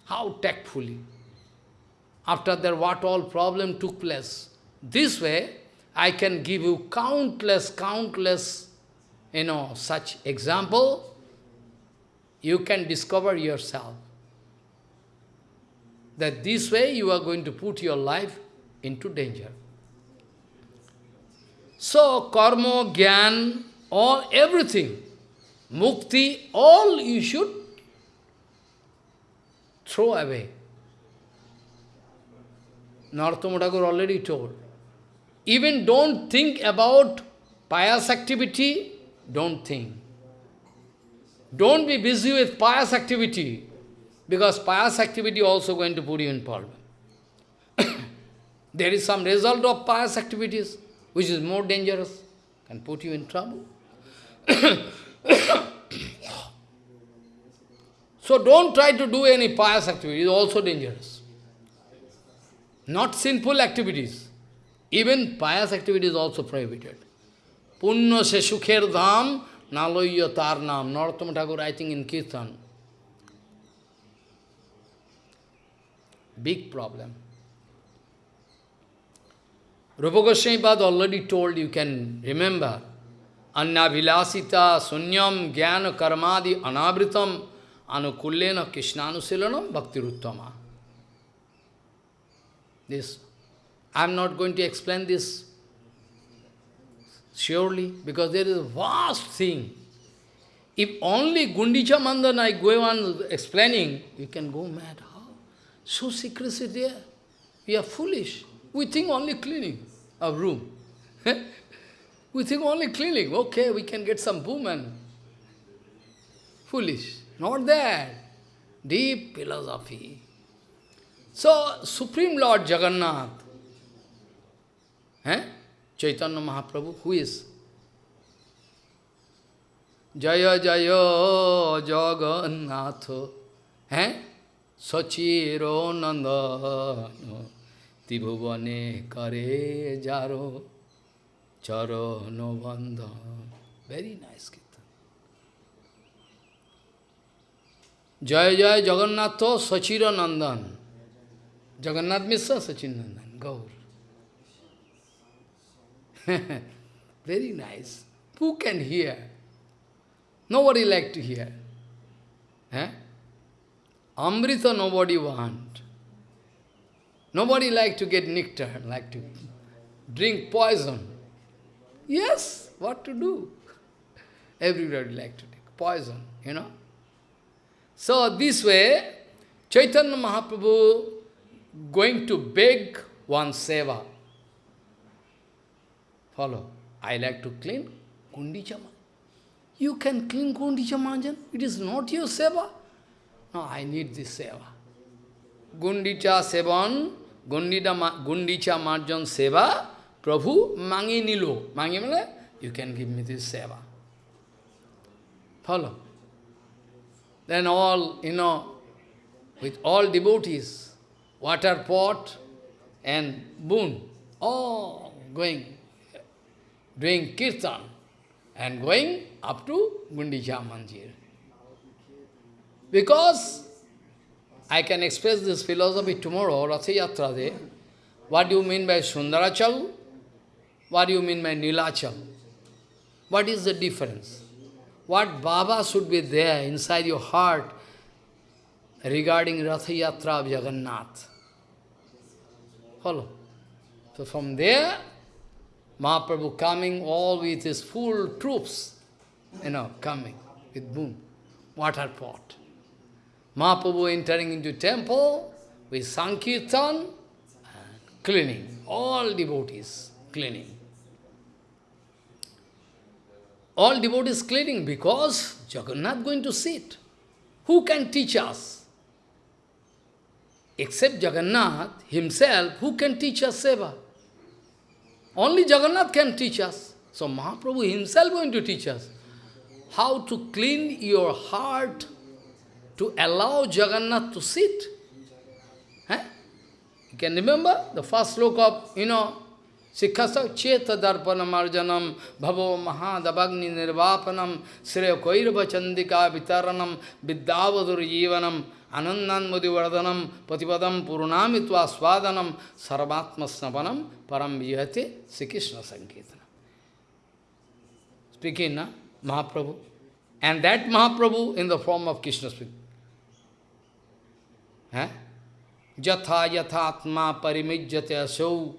How tactfully. After that, what all problem took place. This way, I can give you countless, countless, you know, such example. You can discover yourself. That this way you are going to put your life into danger. So, karma, gyan, all, everything, mukti, all you should throw away. Narottama Thakur already told. Even don't think about pious activity, don't think. Don't be busy with pious activity, because pious activity also going to put you in problem. there is some result of pious activities, which is more dangerous, can put you in trouble. So don't try to do any pious activity, it's also dangerous. Not sinful activities. Even pious activity is also prohibited. Punna se sukher dham naloya tar nam. Narottama Thakur writing in Kirtan. Big problem. Rupa Goswami already told, you can remember. Anya vilasita sunyam jnana karmadi anabritam anukullena krishnanushilanam bhaktiruttama. This, I am not going to explain this Surely, because there is a vast thing. If only Gundicha Marjan I go on explaining, you can go mad. How? So secrecy there. We are foolish. We think only cleaning a room. we think only cleaning. Okay, we can get some boom and foolish. Not that. Deep philosophy. So, Supreme Lord Jagannath, eh? Chaitanya Mahaprabhu, who is? Jaya Jaya Jagannath, eh? Sachiro Nandana, Tibhuvane Kare Jaro, Charo No Bandha. Very nice kirtan. Jaya Jaya Jagannath Sachiro Nandan. Jagannath Mishra Sachin Nandan, Gaur. Very nice. Who can hear? Nobody like to hear. Eh? Amrita nobody want. Nobody like to get nectar, like to drink poison. Yes, what to do? Everybody like to take poison, you know. So this way, Chaitanya Mahaprabhu going to beg one seva. Follow. I like to clean Gundicha You can clean Gundicha Marjan. It is not your seva. No, I need this seva. Gundicha Sevan, Gundicha Marjan Seva, Prabhu Mangi Nilo. Mangi means, you can give me this seva. Follow. Then all, you know, with all devotees, water pot and boon, all going doing kirtan and going up to Gundicha Mandir. Because I can express this philosophy tomorrow, Ratha Yatra Day. What do you mean by Sundarachal? What do you mean by Nilachal? What is the difference? What Baba should be there inside your heart regarding Ratha Yatra of Jagannath? Follow. So from there, Mahaprabhu coming all with his full troops, you know, coming with boom, water pot. Mahaprabhu entering into temple with Sankirtan, cleaning, all devotees cleaning. All devotees cleaning because Jagannath going to sit. Who can teach us? Except Jagannath himself, who can teach us seva? Only Jagannath can teach us. So Mahaprabhu himself going to teach us how to clean your heart to allow Jagannath to sit. Eh? You can remember the first look of, you know, Sikhasa Cheta Darpanam Arjanam Bhavo Mahadabagni Nirvapanam Sreya Koirva Chandika Vitaranam Vidyavadur Jivanam Anandan Mudivardhanam Patipadam Purunamitva Swadanam Sarvatma Snapanam Param Vihate Sri Krishna. Speaking, na? Mahaprabhu. And that Mahaprabhu in the form of Krishna speaking. Eh? Jatha yathatma parimijjate asau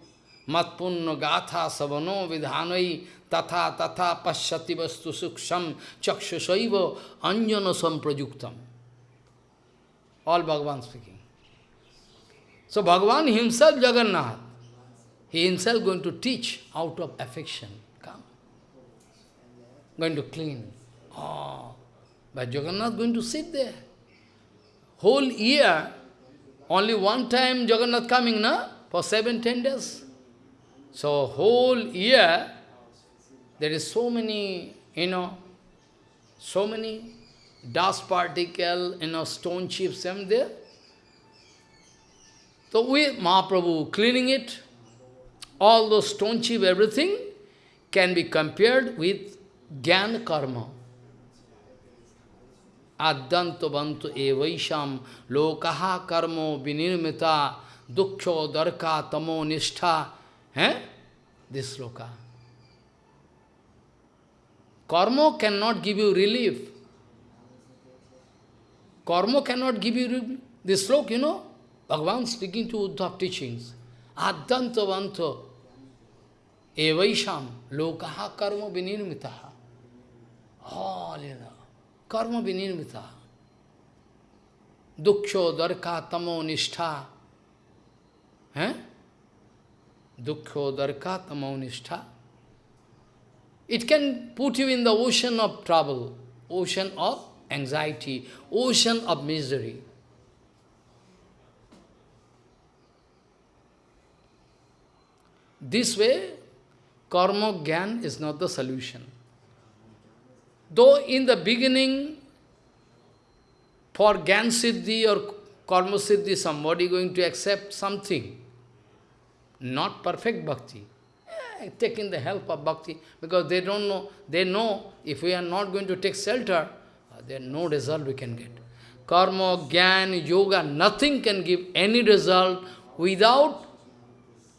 vidhanai tatha tatha pashyati vastu suksham chakshusaiva anjana samprajuktam. All Bhagavan speaking. So Bhagavan himself, Jagannath, he himself going to teach out of affection. Come. Going to clean. Oh, but Jagannath going to sit there. Whole year, only one time Jagannath coming, na? For seven, ten days. So whole year, there is so many, you know, so many dust particle, you know, stone chips and there. So we, Mahaprabhu, cleaning it, all those stone chip, everything can be compared with Gyan Karma. Addanto bantu evaisham lokaha karmo vinirmita dukkho darka tamo nishtha. Eh? This loka. Karma cannot give you relief. Karma cannot give you relief. This sloka, you know, Bhagavan speaking to Uddhav teachings. Addantavanto. evaisham lokaha karma vinirmitaha. All know, karma vinirmitaha. Duksho darka tamo nishtha. Eh? Dukkho darka tamo nishtha. It can put you in the ocean of trouble, ocean of anxiety, ocean of misery. This way, karma gyan is not the solution. Though in the beginning, for Gyan Siddhi or Karma Siddhi, somebody going to accept something, not perfect bhakti, eh, taking the help of bhakti, because they don't know, they know if we are not going to take shelter, uh, there no result we can get. Karma, Gyan, Yoga, nothing can give any result without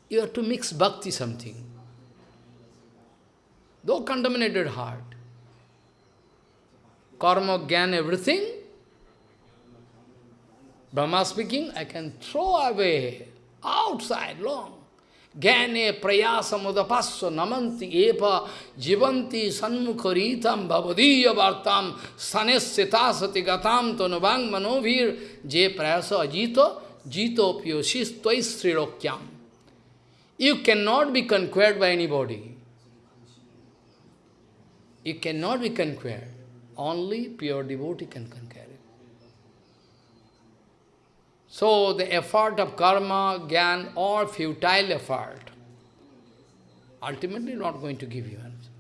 you have to mix bhakti something. Though contaminated heart, karma, gyan, everything, Brahma speaking, I can throw away outside long. Gyane prayasamudapasya namanti epa jivanti sanmukharitam bhavadiya vartam sanesyatasati gatam tanubang manovir je prayasa ajito jito pyosis tvai srilokyam. You cannot be conquered by anybody. You cannot be conquered. Only pure devotee can conquer it. So the effort of karma, gyan, or futile effort, ultimately not going to give you answer.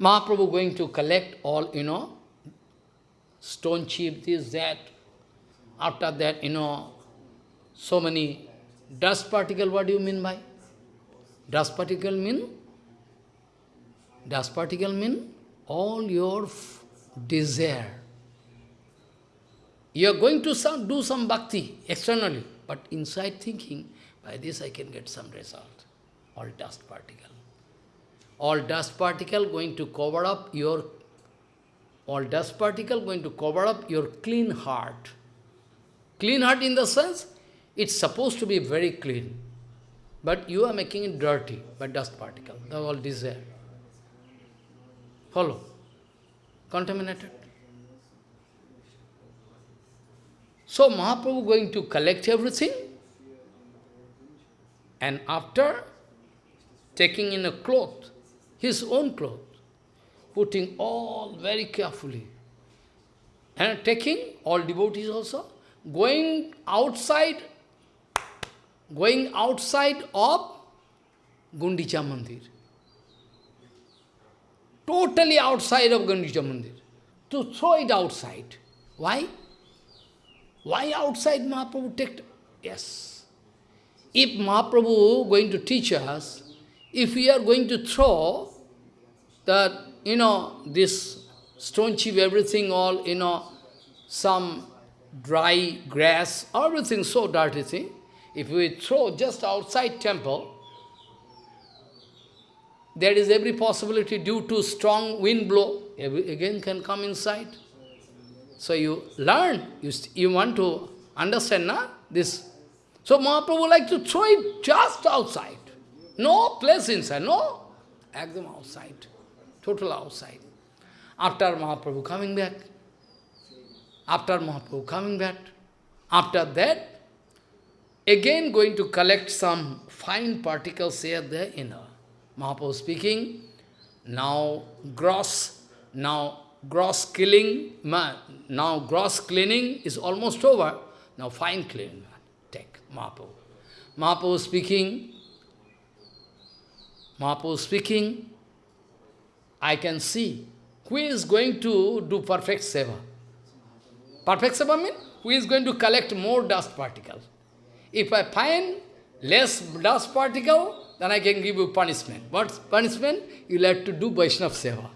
Mahaprabhu going to collect all, you know, stone chip, this, that. After that, you know, so many dust particle, what do you mean by? Dust particle mean? Dust particle mean all your desire. You are going to some, do some bhakti externally, but inside thinking, by this I can get some result. All dust particle. All dust particle going to cover up your, all dust particle going to cover up your clean heart. Clean heart in the sense, it's supposed to be very clean. But you are making it dirty by dust particle. The all desire. Follow. Contaminated. So Mahaprabhu going to collect everything and after taking in a cloth, his own cloth, putting all very carefully and taking all devotees also, going outside, going outside of Gundicha Mandir. Totally outside of Gundicha Mandir. To throw it outside. Why? Why outside Mahaprabhu take... Yes. If Mahaprabhu going to teach us, if we are going to throw that, you know, this stone chip, everything, all, you know, some dry grass, everything so dirty thing, if we throw just outside temple, there is every possibility due to strong wind blow, again can come inside. So you learn, you, you want to understand na, this. So Mahaprabhu like to throw it just outside. No place inside, no. Ekdam outside, total outside. After Mahaprabhu coming back, after Mahaprabhu coming back, after that, again going to collect some fine particles here, there, inner. Mahaprabhu speaking, now gross, now gross killing, now gross cleaning is almost over. Now fine cleaning, take Mahaprabhu. Mahaprabhu speaking, Mahaprabhu speaking, I can see who is going to do perfect seva. Perfect seva means who is going to collect more dust particles. If I find less dust particle, then I can give you punishment. What punishment? You'll have to do Vaishnava seva.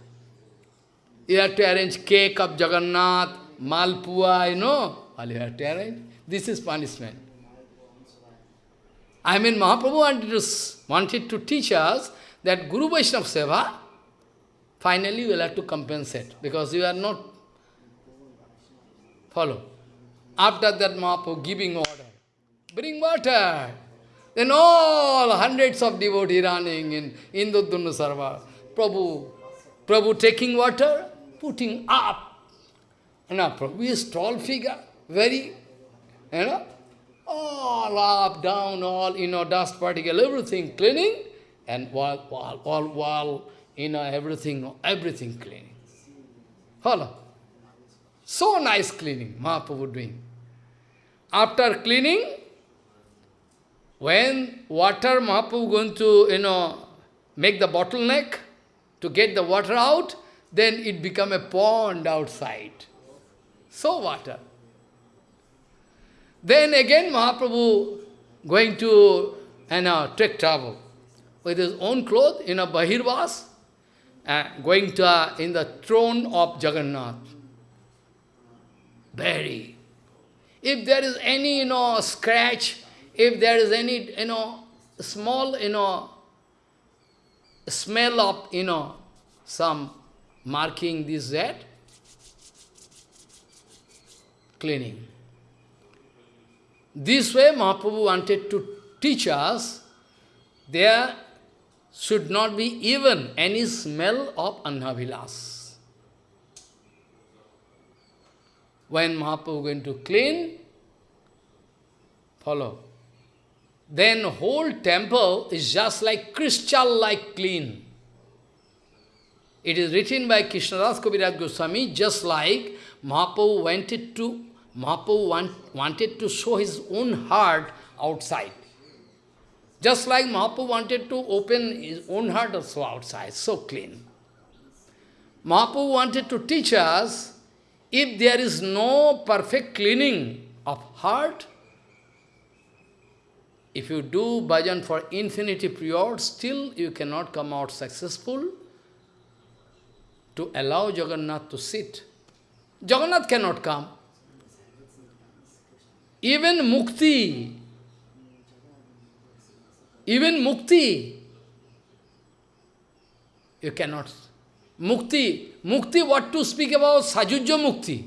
You have to arrange cake of Jagannath, Malpua, you know. All you have to arrange. This is punishment. I mean, Mahaprabhu wanted to, wanted to teach us that Guru Vaishnava Seva, finally you will have to compensate, because you are not follow. After that Mahaprabhu giving order, bring water. Then all hundreds of devotees running in Indradyumna Sarovar. Prabhu, Prabhu taking water, putting up. You know, Prabhu is tall figure, very, you know, all up, down, all, you know, dust particle, everything cleaning, and wall, wall, wall, wall, you know, everything, everything cleaning. Follow. So nice cleaning, Mahaprabhu doing. After cleaning, when water Mahaprabhu going to, you know, make the bottleneck to get the water out, then it become a pond outside. So water. Then again Mahaprabhu going to you know, take travel with his own clothes in a Bahirvas, uh, going to uh, in the throne of Jagannath. Very. If there is any, you know, scratch, if there is any, you know, small, you know, smell of, you know, some marking this, that, cleaning. This way Mahaprabhu wanted to teach us, there should not be even any smell of anhavilas. When Mahaprabhu going to clean, follow. Then whole temple is just like crystal-like clean. It is written by Krishnadas Kaviraj Goswami, just like Mahaprabhu wanted to Mahaprabhu want, wanted to show his own heart outside. Just like Mahaprabhu wanted to open his own heart also outside, so clean. Mahaprabhu wanted to teach us, if there is no perfect cleaning of heart, if you do bhajan for infinity period, still you cannot come out successful to allow Jagannath to sit. Jagannath cannot come. Even mukti, even mukti, you cannot. Mukti, mukti, what to speak about? Sajujya mukti.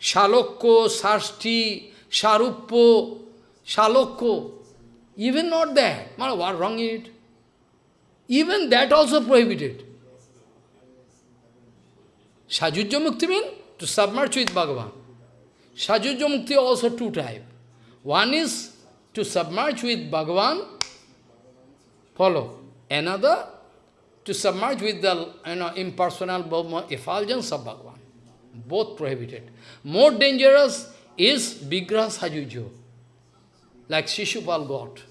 Shalokko, Sarsti, Sharuppo, Shalokko. Even not that. What wrong in it? Even that also prohibited. Sajujya mukti means to submerge with Bhagavan. Sajujya Mukti also two type. One is to submerge with Bhagavan, follow. Another, to submerge with the you know, impersonal effulgence of Bhagavan. Both prohibited. More dangerous is Vigraha Sajujo, like Shishupal got.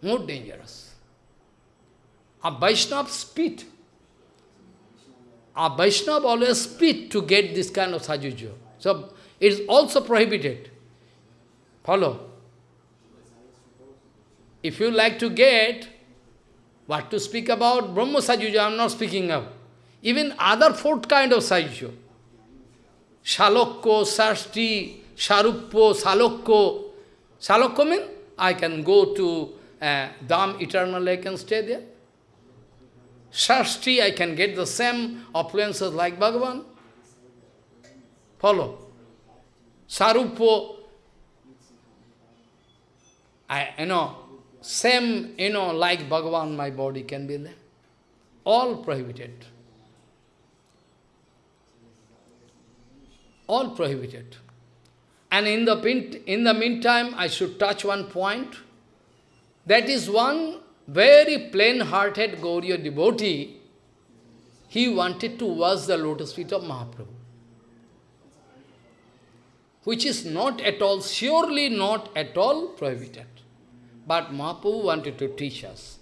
More dangerous. A Vaishnava spit. A Vaishnava always spit to get this kind of Sajujo. So, it is also prohibited. Follow. If you like to get, what to speak about, Brahma Sajuja, I am not speaking of. Even other fourth kind of Sajuja. Shalokko, Sarsti, Sharuppo, Salokko. Salokko means I can go to uh, Dham eternal, I can stay there. Sarsti, I can get the same opulences like Bhagavan. Follow. Sarupo, I, you know, same, you know, like Bhagavan, my body can be there. All prohibited. All prohibited. And in the, in the meantime, I should touch one point. That is one very plain-hearted Gauriya devotee, he wanted to wash the lotus feet of Mahaprabhu which is not at all, surely not at all prohibited. But Mahaprabhu wanted to teach us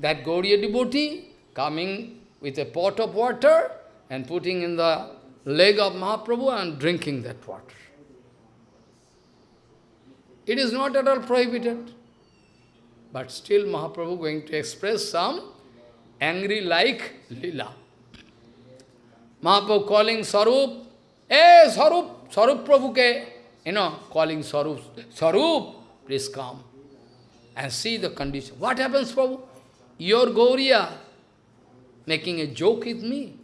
that Gauriya devotee coming with a pot of water and putting in the leg of Mahaprabhu and drinking that water. It is not at all prohibited. But still Mahaprabhu going to express some angry like lila. Mahaprabhu calling Sarup, Hey Sarup, Sarup Prabhu ke, you know, calling Sarup, Sarup, please come and see the condition. What happens, Prabhu? Your Gauriya making a joke with me.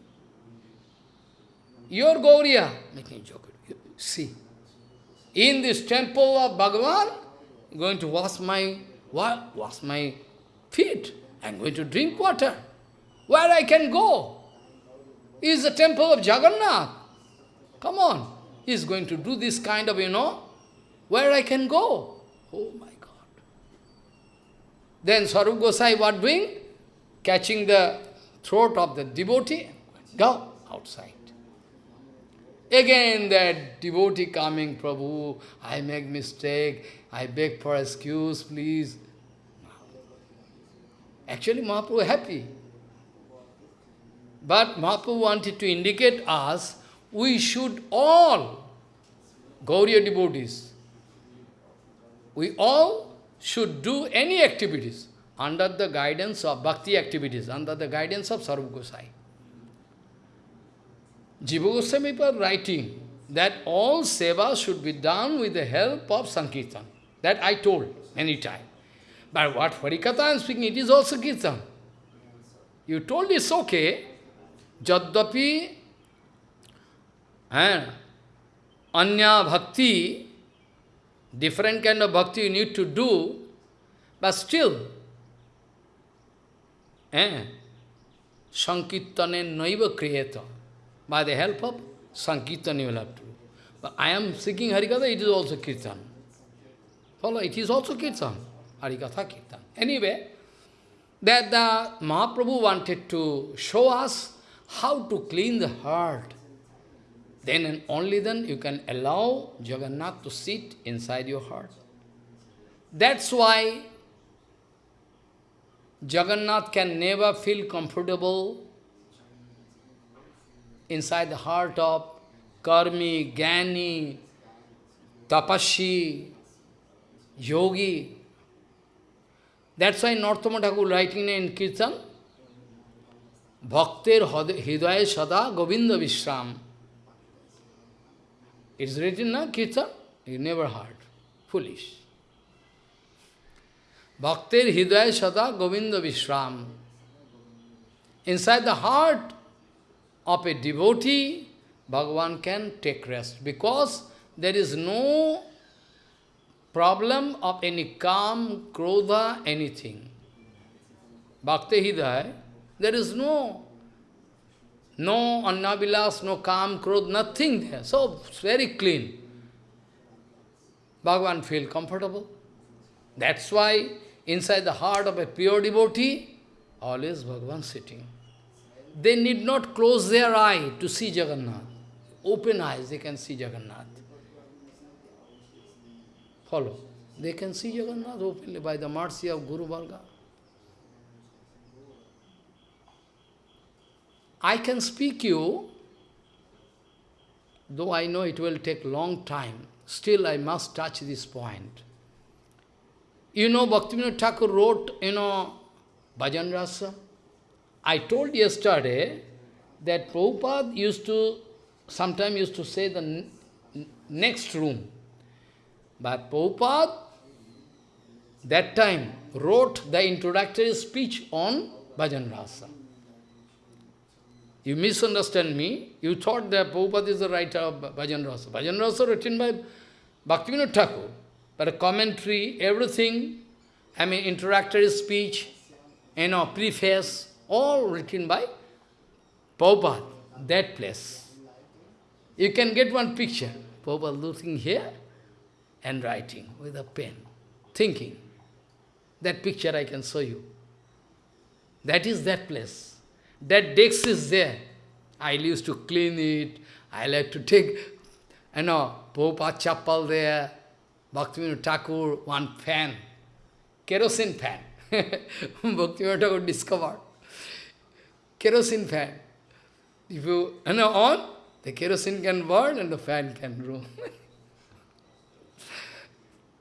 Your Gauriya making a joke with you. See, in this temple of Bhagavan, going to wash my, what? Wash my feet. I'm going to drink water. Where I can go? Is the temple of Jagannath. Come on. He's going to do this kind of, you know, where I can go. Oh my God. Then Swarup Gosai what doing? Catching the throat of the devotee. Go outside. Again that devotee coming, Prabhu, I make mistake, I beg for excuse, please. Actually, Mahaprabhu happy. But Mahaprabhu wanted to indicate us, we should all, Gauriya devotees, we all should do any activities under the guidance of bhakti activities, under the guidance of Sarva Gosai. Jiva Goswami writing that all seva should be done with the help of Sankirtan. That I told many times. But what Harikatha I am speaking, it is also Kirtan. You told it's okay. Jaddapi and Anya Bhakti, different kind of bhakti you need to do, but still, eh, Sankirtane Naiva Kriyata. By the help of Sankirtan you will have to do. But I am seeking Harikatha, it is also Kirtan. Follow, it is also Kirtan. Harikatha Kirtan. Anyway, that the Mahaprabhu wanted to show us how to clean the heart. Then and only then you can allow Jagannath to sit inside your heart. That's why Jagannath can never feel comfortable inside the heart of Karmi, Gani, Tapashi, Yogi. That's why Narottama Thakur writing in Kirtan, Bhaktir Hidaya Sada Govinda Vishram. It's written na Kirtan? You never heard. Foolish. Bhaktir Hidaya Sada Govinda Vishram. Inside the heart of a devotee, Bhagavan can take rest because there is no problem of any calm, krodha, anything. Bhakti Hidaya, there is no, no annabilas, no calm, krodh, nothing there. So, it's very clean. Bhagavan feel comfortable. That's why inside the heart of a pure devotee, always Bhagavan sitting. They need not close their eye to see Jagannath. Open eyes, they can see Jagannath. Follow. They can see Jagannath openly by the mercy of Guru Varga. I can speak you, though I know it will take long time, still I must touch this point. You know, Bhaktivinoda Thakur wrote, you know, Bhajan Rahasya. I told yesterday that Prabhupada used to, sometimes used to say the next room. But Prabhupada, that time, wrote the introductory speech on Bhajan Rahasya. You misunderstand me. You thought that Prabhupada is the writer of Bhajan Rahasya. Bhajan Rahasya written by Bhaktivinoda Thakur. But a commentary, everything, I mean introductory speech, you know, preface, all written by Prabhupada, that place. You can get one picture. Prabhupada looking here and writing with a pen, thinking. That picture I can show you. That is that place. That desk is there. I used to clean it. I like to take, you know, Prabhupada chapel there, Bhaktivinoda Thakur, one fan, kerosene fan. Bhaktivinoda Thakur discovered. Kerosene fan. If you, you know, on, the kerosene can burn and the fan can roam.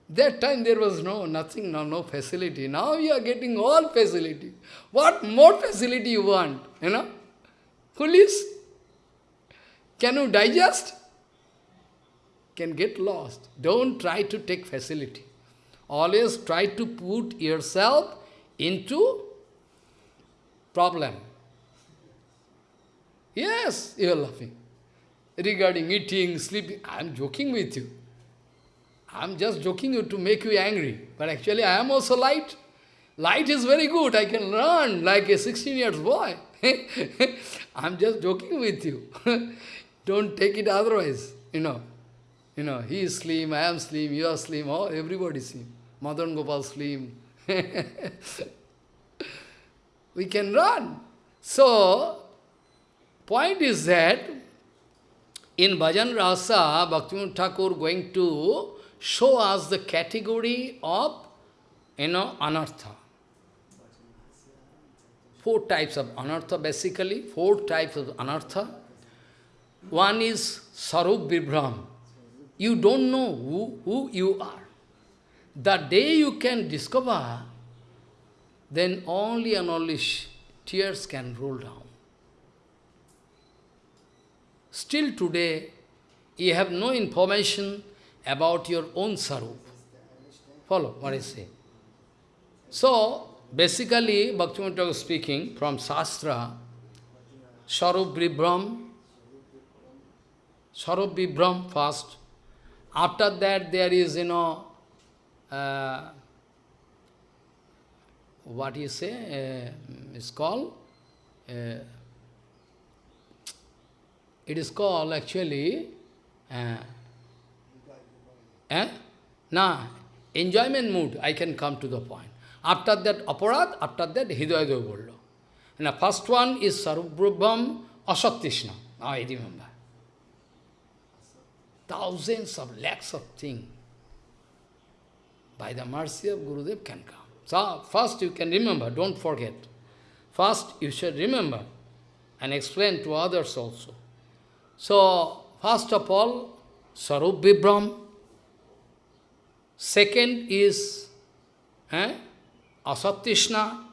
that time there was no, nothing, no, no facility. Now you are getting all facility. What more facility you want, you know? Foolish. Can you digest? Can get lost. Don't try to take facility. Always try to put yourself into problem. Yes, you are laughing. Regarding eating, sleeping, I am joking with you. I'm just joking you to make you angry. But actually I am also light. Light is very good. I can run like a 16 years boy. I'm just joking with you. Don't take it otherwise, you know. You know, he is slim, I am slim, you are slim, oh, everybody is slim. Madan Gopal slim. we can run. So, point is that in Bhajan Rahasya, Bhaktivinoda Thakur going to show us the category of, you know, anartha. Four types of anartha, basically, four types of anartha. One is Sarup Vibram. You don't know who, who you are. The day you can discover, then only and only tears can roll down. Still today, you have no information about your own sarup. Follow what I say. So, basically, Bhaktivinoda speaking from Shastra, Sarup Vibram, Sarup Vibram first. After that, there is, you know, uh, what you say, uh, it's called, uh, it is called actually, uh, eh? Nah, enjoyment mood, I can come to the point. After that, aparad, after that, hidaya bollo. The first one is sarubhrubham asattishna. Now I remember. Thousands of lakhs of things by the mercy of Gurudev can come. So first you can remember, don't forget. First you should remember and explain to others also. So, first of all, Sarup Vibram. Second is eh, Asattishna.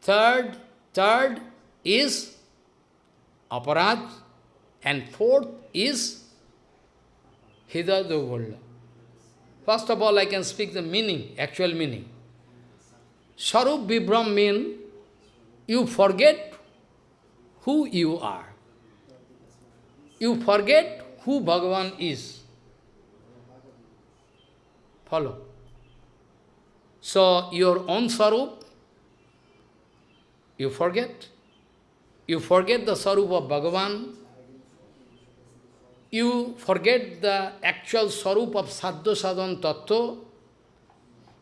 Third, third is Aparad. And fourth is Hidayadogolya. First of all, I can speak the meaning, actual meaning. Sarup Vibram means you forget who you are. You forget who Bhagavan is. Follow. So, your own Sarup, you forget. You forget the Sarup of Bhagavan, you forget the actual Sarup of Sadhu Sadhan Tattva,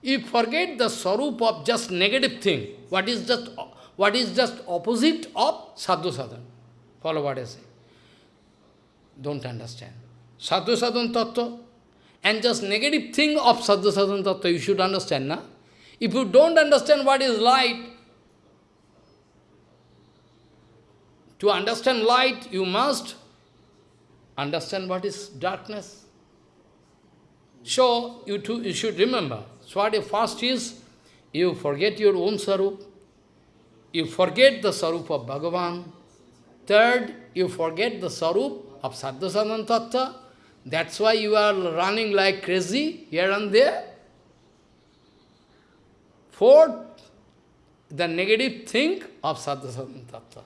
you forget the Sarup of just negative thing, what is just, what is just opposite of Sadhu Sadhan. Follow what I say. Don't understand. Sadhu Sadhan Tattva and just negative thing of Sadhu Sadhan Tattva you should understand, na? If you don't understand what is light, to understand light, you must understand what is darkness. So, you, too, you should remember, so what first is, you forget your own sarup, you forget the sarup of Bhagavan. Third, you forget the sarup of Sadhasanan Tattva. That's why you are running like crazy here and there. Fourth, the negative thing of Sadhasanan Tattva.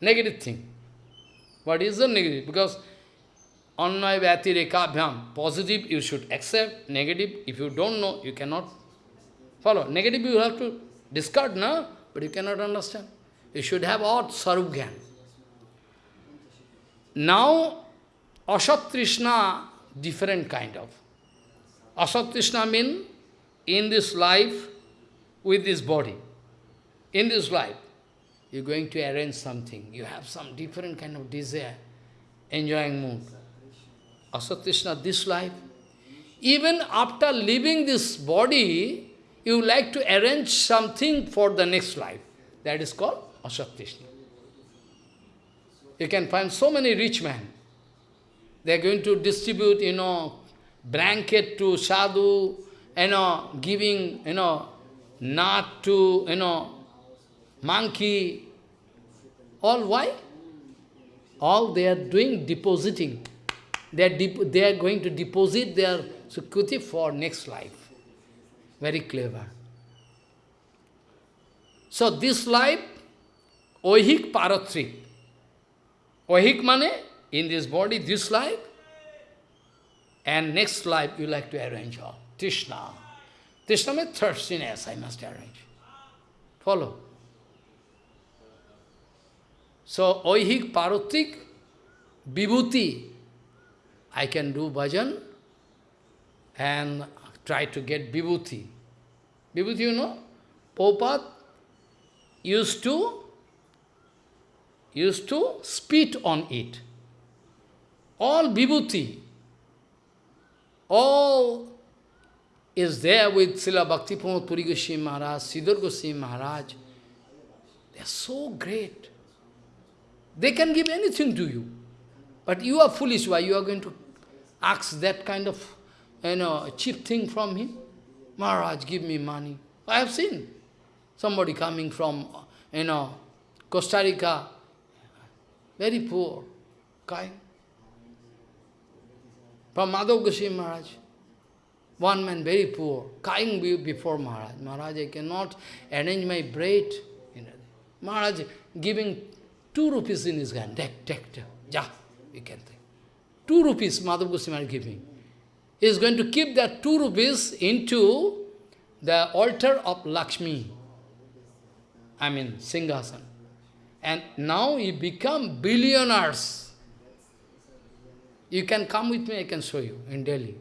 Negative thing. What is the negative? Because Annay Vyati Rekabhyam, positive you should accept, negative, if you don't know, you cannot follow. Negative you have to discard, no? But you cannot understand. You should have all Sarup Now, Asat Trishna, different kind of. Asat Trishna means in this life, with this body, in this life, you're going to arrange something. You have some different kind of desire, enjoying mood. Asat Trishna, this life. Even after leaving this body, you like to arrange something for the next life. That is called Asat Trishna. You can find so many rich men. They are going to distribute, you know, blanket to sadhu, you know, giving, you know, nut to, you know, monkey. All why? All they are doing depositing. They are, they are going to deposit their sukriti for next life. Very clever. So this life, oihik paratrik, Ohik mane, in this body, this life, and next life you like to arrange all. Tishna. Trishna means thirstiness, I must arrange. Follow. So, oihik, parotik, vibhuti, I can do bhajan and try to get vibhuti. Vibhuti, you know, Popat used to used to spit on it. All vibhuti, all is there with Srila Bhakti Pramod Puri Goswami Maharaj, Sridhar Goswami Maharaj. They are so great. They can give anything to you. But you are foolish. Why you are going to ask that kind of you know, cheap thing from him? Maharaj, give me money. I have seen somebody coming from, you know, Costa Rica, very poor, kind. From Madhav Goswami Maharaj. One man very poor, crying before Maharaj. Maharaj, I cannot arrange my bread. Maharaj giving two rupees in his hand. Take, take, take. Ja, you can take. Two rupees Madhav Goswami giving. He is going to keep that two rupees into the altar of Lakshmi. I mean, Singhasan. And now he become billionaires. You can come with me, I can show you in Delhi.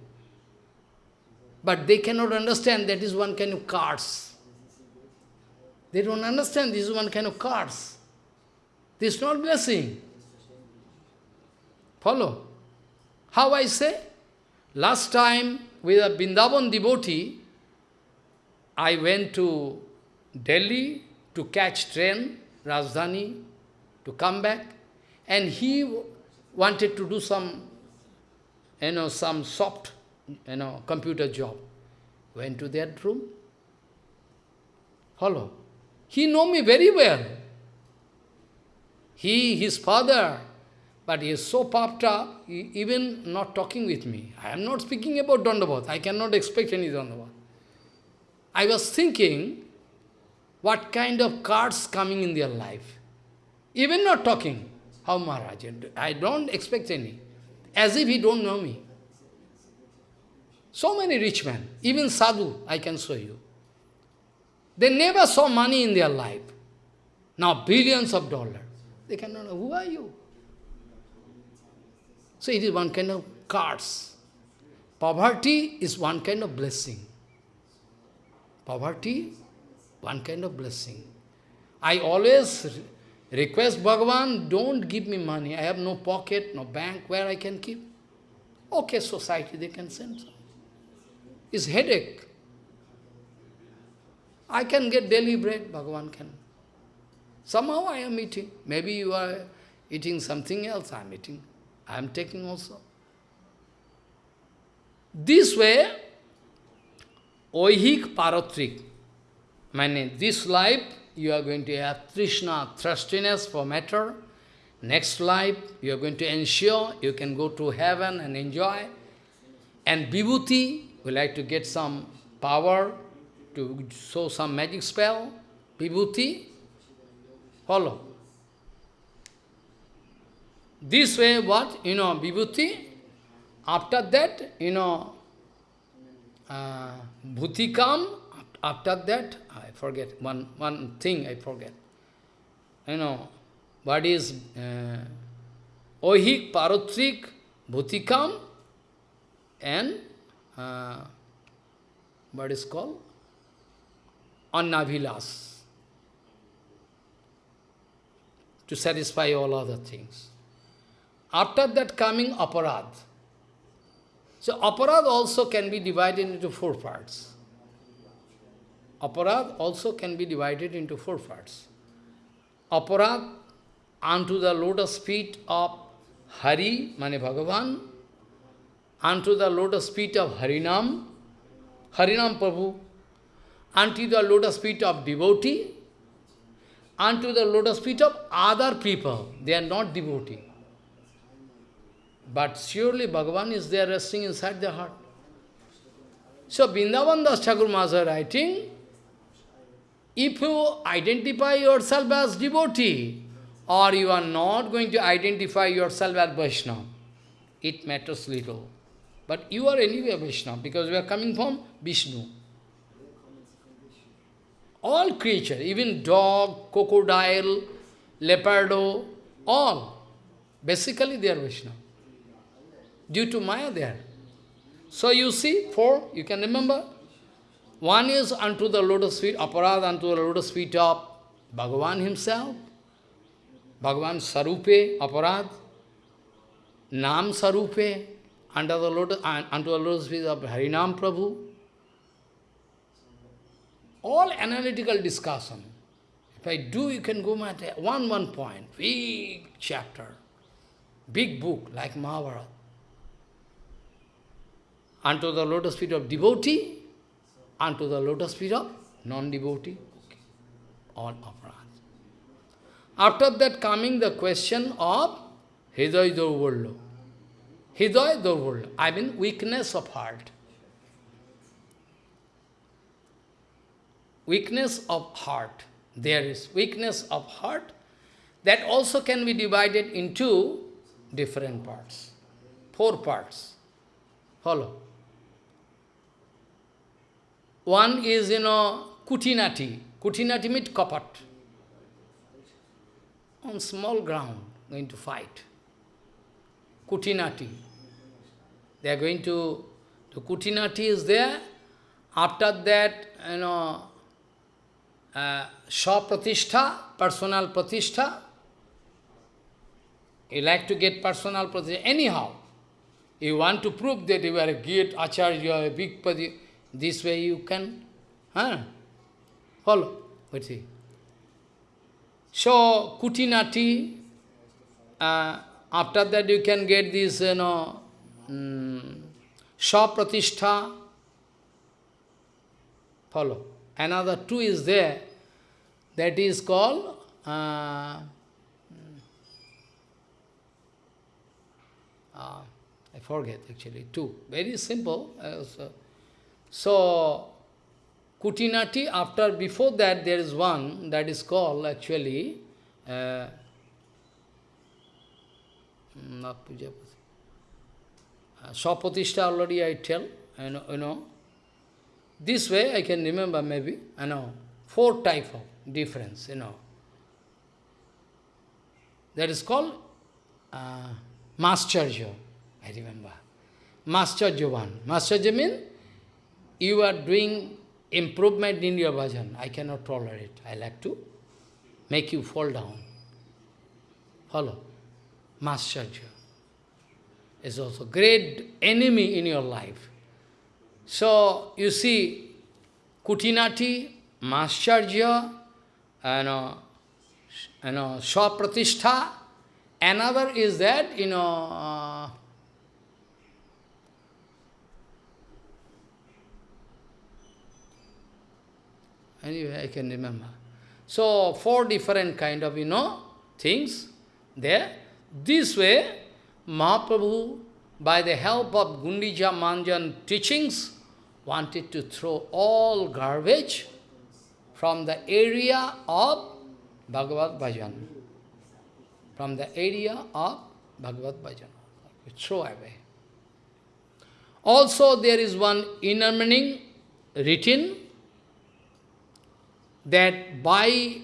But they cannot understand that is one kind of cards. They don't understand this is one kind of cards. This is not blessing. Follow? How I say? Last time with a Bindavan devotee, I went to Delhi to catch train, Rajdhani, to come back, and he wanted to do some, you know, some soft, you know, computer job. Went to that room. Follow. He know me very well. He, his father, but he is so puffed up, even not talking with me. I am not speaking about Dandavat. I cannot expect any Dandavat. I was thinking, what kind of cards coming in their life. Even not talking. How Maharaj? I don't expect any. As if he don't know me. So many rich men, even sadhu, I can show you. They never saw money in their life. Now billions of dollars. They cannot know, who are you? So it is one kind of cards. Poverty is one kind of blessing. Poverty, one kind of blessing. I always request Bhagavan, don't give me money. I have no pocket, no bank where I can keep. Okay, society, they can send some. It's headache. I can get daily bread, Bhagavan can. Somehow I am eating. Maybe you are eating something else, I am eating. I am taking also. This way, oihik paratrik, meaning this life you are going to have Trishna, thirstiness for matter. Next life you are going to ensure you can go to heaven and enjoy. And vibhuti, we like to get some power to show some magic spell. Vibhuti, follow. This way, what? You know, vibhuti. After that, you know, uh, bhutikam. After that, I forget one one thing. I forget. You know, what is uh, ohik, parotrik, bhutikam, and uh, what is called annavilas to satisfy all other things. After that coming aparad. So aparad also can be divided into four parts. Aparad also can be divided into four parts. Aparad unto the lotus feet of Hari, Mane Bhagavan, unto the lotus feet of Harinam, Harinam Prabhu, unto the lotus feet of devotee, unto the lotus feet of other people. They are not devotee. But surely Bhagavan is there resting inside their heart. So Vrindavan Das Thakur Maharaj writing, if you identify yourself as devotee, or you are not going to identify yourself as Vaishnava, it matters little. But you are anyway Vaishnava, because we are coming from Vishnu. All creatures, even dog, crocodile, leopardo, all, basically they are Vaishnava. Due to Maya they are. So you see, four, you can remember, one is unto the lotus feet, aparad unto the lotus feet of Bhagavan himself, Bhagavan Sarupe, aparad, Nam Sarupe, under the lotus, uh, unto the lotus feet of Harinam Prabhu. All analytical discussion. If I do, you can go one, one point, big chapter, big book like Mahabharata. Unto the lotus feet of devotee, unto the lotus feet of non-devotee, okay. aparad. After that coming the question of Hidaya Durvallo. Hidaya Durvallo, I mean weakness of heart. Weakness of heart. There is weakness of heart. That also can be divided into different parts. Four parts. Follow. One is, you know, kutinati. Kutinati means kapat. On small ground, going to fight. Kutinati. They are going to, the Kutinati is there. After that, you know, uh, Pratishtha, personal Pratishtha. You like to get personal Pratishtha. Anyhow, you want to prove that you are a great Acharya, a big Padi. This way you can huh? follow. What's see. So, Kutinati, uh, after that you can get this, you know, um. Follow. Another two is there, that is called uh, uh, I forget actually, two. Very simple. Uh, so, so, Kutinati, after, before that, there is one that is called actually, uh, puja, uh, Sapatishtha already I tell, you know, you know. This way I can remember maybe, I know, four type of difference, you know. That is called uh, Mascharya, I remember. Mascharya one. Mascharya means you are doing improvement in your bhajan. I cannot tolerate. I like to make you fall down. Follow. Mascharya is also great enemy in your life. So, you see, Kutinati, Mascharya, and uh, you know, Swapratishtha. Another is that, you know, uh, Anyway, I can remember. So, four different kind of, you know, things there. This way, Mahaprabhu, by the help of Gundicha Marjan teachings, wanted to throw all garbage from the area of Bhagavad Bhajan. From the area of Bhagavad Bhajan. Throw away. Also, there is one inner meaning written that by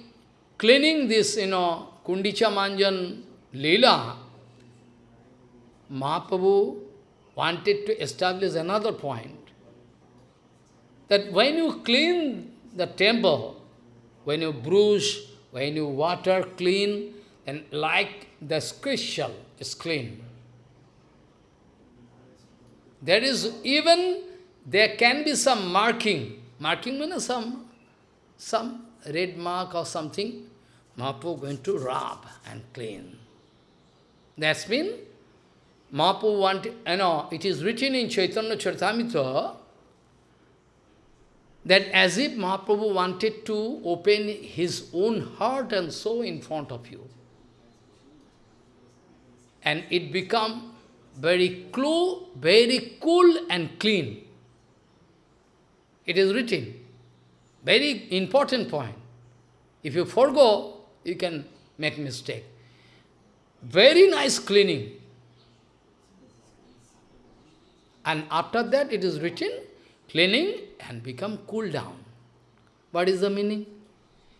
cleaning this, you know, Gundicha Marjan Leela, Mahaprabhu wanted to establish another point. That when you clean the temple, when you bruise, when you water clean, then like the crystal is clean. There is even, there can be some marking. Marking means some some red mark or something, Mahaprabhu going to rub and clean. That's mean, Mahaprabhu wanted, you know, it is written in Chaitanya Charitamrita that as if Mahaprabhu wanted to open his own heart and soul in front of you. And it become very cool, very cool and clean. It is written. Very important point. If you forego, you can make mistake. Very nice cleaning. And after that it is written, cleaning and become cool down. What is the meaning?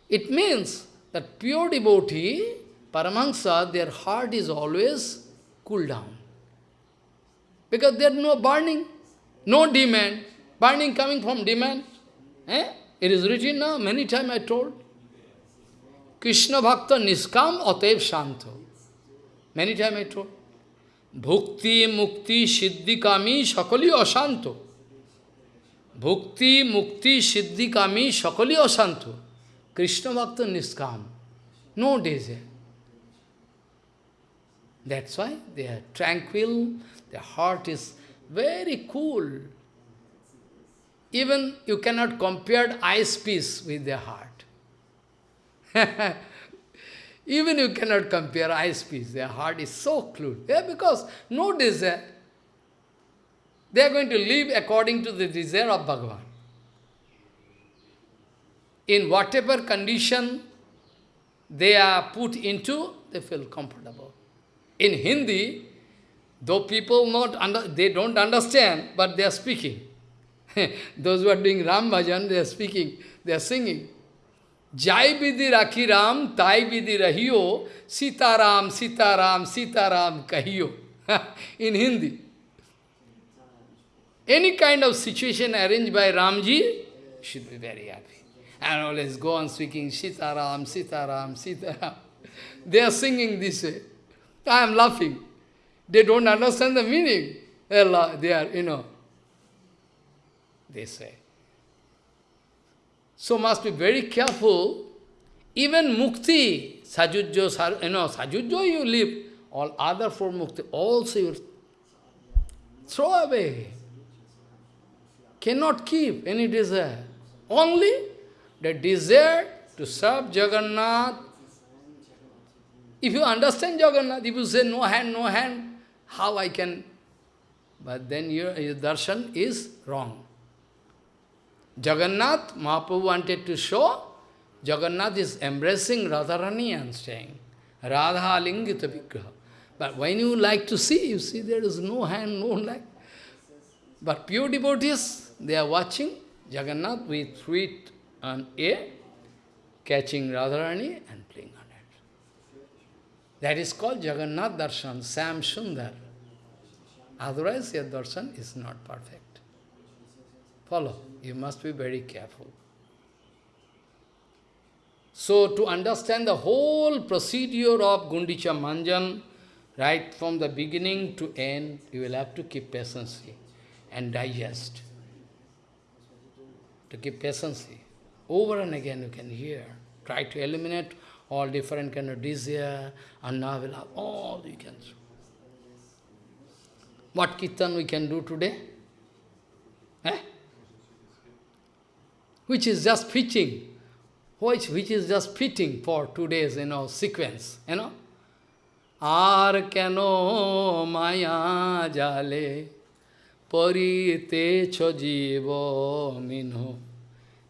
It means that pure devotee, Paramahansa, their heart is always cool down. Because there is no burning, no demand. Burning coming from demand. Eh? It is written now, many times I told. Krishna Bhakta Niskam Atev Shanto. Many times I told. Bhukti, Mukti, Siddhi Kami, Shakali Ashanto. Bhukti, Mukti, Siddhi Kami, Shakali Ashanto. Krishna Bhakta Niskam. No desire. That's why they are tranquil, their heart is very cool. Even you cannot compare ice piece with their heart. Even you cannot compare ice piece. Their heart is so cool. Yeah, because no desire. They are going to live according to the desire of Bhagavan. In whatever condition they are put into, they feel comfortable. In Hindi, though people not under, they don't understand, but they are speaking. Those who are doing Ram Bhajan, they are speaking, they are singing. Jai Vidhi Rakhi Ram, Tai Vidhi Rahiyo, Sita Ram, Sita Ram, Sita Ram Kahiyo. In Hindi. Any kind of situation arranged by Ramji, should be very happy. And always go on speaking Sita Ram, Sita Ram, Sita Ram. They are singing this way. I am laughing. They don't understand the meaning. They are, they are you know, they say. So must be very careful. Even mukti, sajujjo, you know, sajujjo you live, all other four mukti, also you throw away. Cannot keep any desire. Only the desire to serve Jagannath. If you understand Jagannath, if you say no hand, no hand, how I can? But then your, your darshan is wrong. Jagannath, Mahaprabhu wanted to show, Jagannath is embracing Radharani and saying, Radha Lingita Vigraha. But when you like to see, you see there is no hand, no leg. But pure devotees, they are watching Jagannath with sweet and air, catching Radharani and playing on it. That is called Jagannath Darshan, Sam Sundar. Otherwise, your darshan is not perfect. Follow. You must be very careful. So, to understand the whole procedure of Gundicha Marjan, right from the beginning to end, you will have to keep patience and digest. To keep patience. Over and again you can hear. Try to eliminate all different kind of desire, annavila, all you can do. What kirtan we can do today? Eh? which is just fitting, which, which is just fitting for today's, you know, sequence, you know. আর কেন মায়া জালে পরিতেছ জীব Minh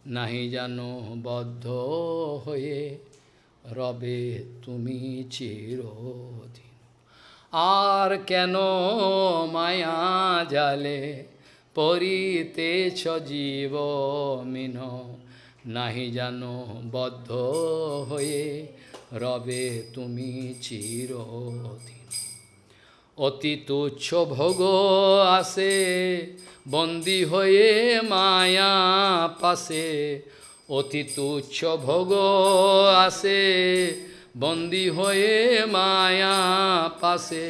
নাহি জানো বদ্ধ হয়ে রবে তুমি চিরদিন আর কেন মায়া জালে পরিতেছ জীব মিন, নাহি জানো বদ্ধ হয়ে রবে তুমি চিরদিন। অতি তুচ্ছ ভোগ আসে বন্দী হয়ে মায়া পাশে। অতি তুচ্ছ ভোগ আসে বন্দী হয়ে মায়া পাশে।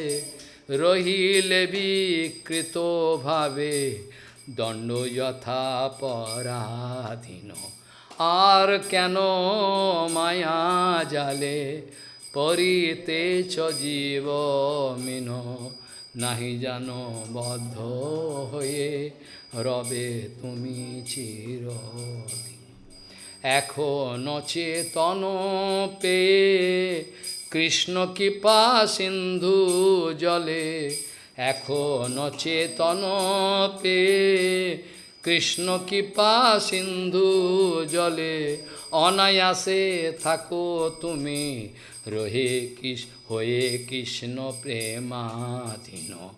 রহিলে বিকৃত ভাবে দণ্ড যথা পরাধীন। আর কেন মায়া জালে? পরিতেছ জীব মিন। নাহি জানো বদ্ধ হয়ে রবে তুমি চির এখন চেতন পেয়ে কৃষ্ণ কৃপা সিন্ধু জলে। এখন চেতন পেয়ে কৃষ্ণ কৃপা সিন্ধু জলে, অনায়াসে থাকো তুমি। রহে কৃষ হয়ে কৃষ্ণ প্রেমাধীন।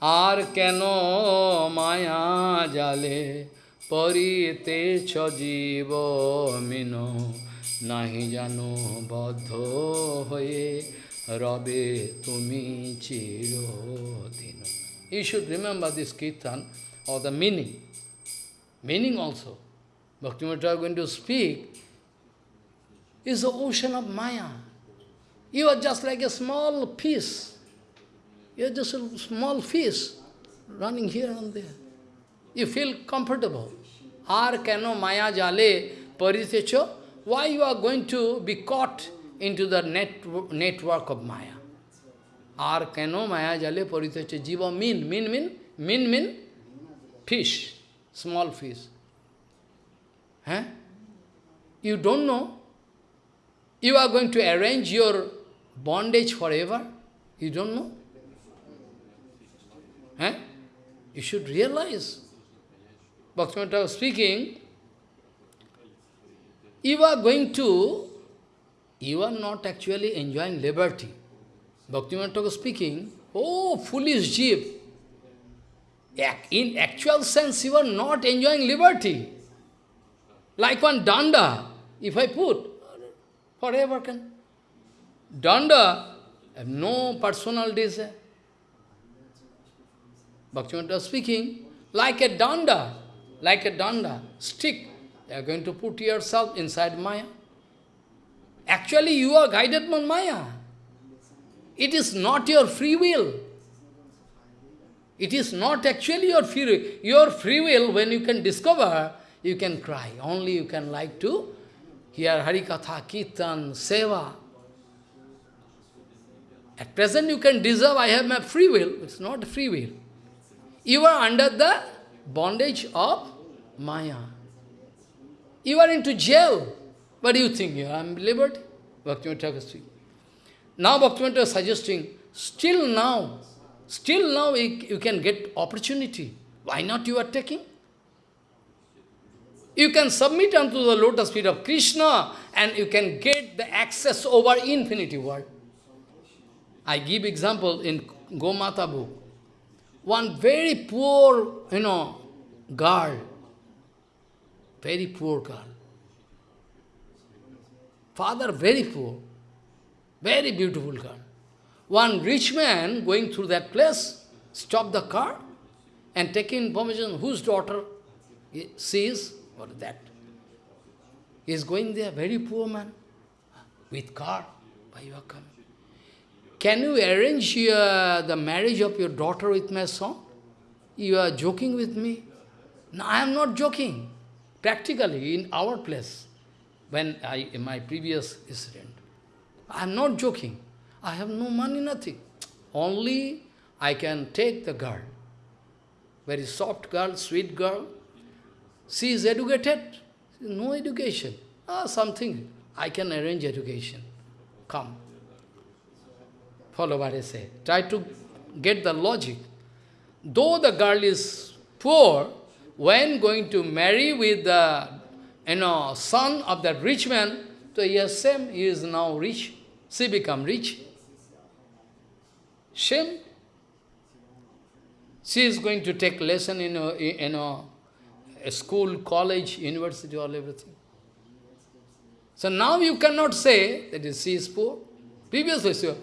আর কেন মায়া জালে? পরিতেছ জীব মিন, নাহি জানো বদ্ধ হয়ে Rabe Tumi Chirodino. You should remember this kirtan or the meaning. Meaning also. Bhaktivinoda Thakur going to speak is the ocean of Maya. You are just like a small piece. You are just a small fish running here and there. You feel comfortable. Ar kano maya jale parithecho. Why you are going to be caught into the net, network of Maya? Ar kano Maya jale paritecho. Jiva min, min, min, min, min, fish, small fish. Huh? You don't know you are going to arrange your bondage forever? You don't know? Eh? You should realize. Bhaktivinoda speaking, you are going to, you are not actually enjoying liberty. Bhaktivinoda was speaking, oh, foolish jeep. In actual sense, you are not enjoying liberty. Like one danda, if I put, forever can. Danda have no personal desire. Bhaktivinoda speaking, like a danda, like a danda, stick, you are going to put yourself inside Maya. Actually, you are guided by Maya. It is not your free will. It is not actually your free will. Your free will, when you can discover, you can cry. Only you can like to hear Harikatha, Kirtan, Seva. At present you can deserve, I have my free will. It's not free will. You are under the bondage of Maya. You are into jail. But you think, you are liberty? Bhaktivinoda Thakur speaking. Now Bhaktivinoda is suggesting, still now, still now you, you can get opportunity. Why not you are taking? You can submit unto the lotus feet of Krishna and you can get the access over infinity world. I give example in Gomata book. One very poor, you know, girl, very poor girl. Father very poor, very beautiful girl. One rich man going through that place, stop the car and take information whose daughter sees or that. He is going there, very poor man, with car, why you are coming? Can you arrange uh, the marriage of your daughter with my son? You are joking with me? No, I am not joking. Practically, in our place, when I, in my previous incident, I am not joking. I have no money, nothing. Only I can take the girl. Very soft girl, sweet girl. She is educated. No education. Ah, something. I can arrange education. Come. Follow what I say. Try to get the logic. Though the girl is poor, when going to marry with the you uh, know, son of that rich man, so yes, same, he is now rich. She become rich. Shame. She is going to take lesson in a, in a, uh, a school, college, university, all everything. So now you cannot say that she is poor. Previously, sure.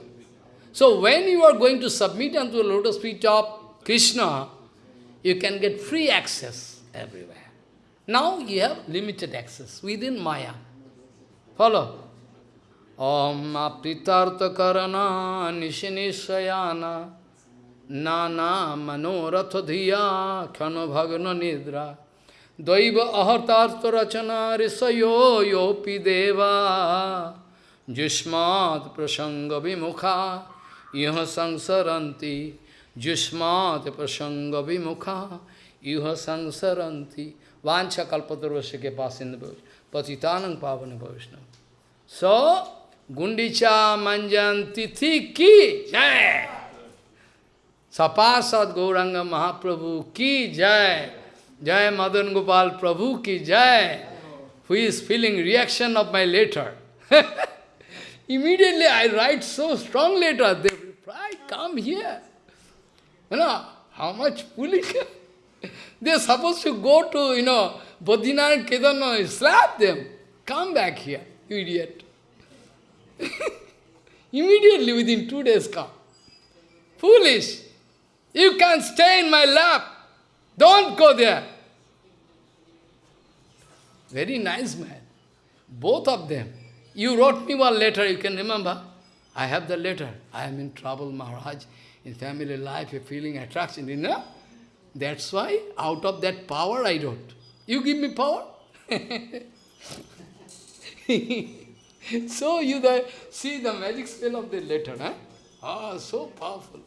So when you are going to submit unto the lotus feet of Krishna, you can get free access everywhere. Now you have limited access within Maya. Follow. Om apritartha karana nishinishayana nana manoratha dhiya khano bhagna nidra daiva ahartartha rachana risayo yopi deva jushmat prasanga vimukha iha Sangsaranti. jushmat prasanga vimukha iha Vancha kalpatarvasya ke pasinda patitanang pavana bhavishna. So, gundicha Manjantiti ki jai. Sapasad Gauranga Mahaprabhu ki jai. Jai Madan Gopal Prabhu ki jai. Who is feeling reaction of my letter? Immediately I write so strong letter, they reply, come here. You know, how much foolish. They're supposed to go to, you know, Badrinath and Kedarnath, slap them. Come back here, you idiot. Immediately, within two days, come. Foolish. You can stay in my lap. Don't go there. Very nice man. Both of them. You wrote me one letter, you can remember? I have the letter. I am in trouble, Maharaj. In family life, a feeling attraction, you know? That's why, out of that power, I wrote. You give me power? so you the, see the magic spell of the letter, huh? Ah, so powerful.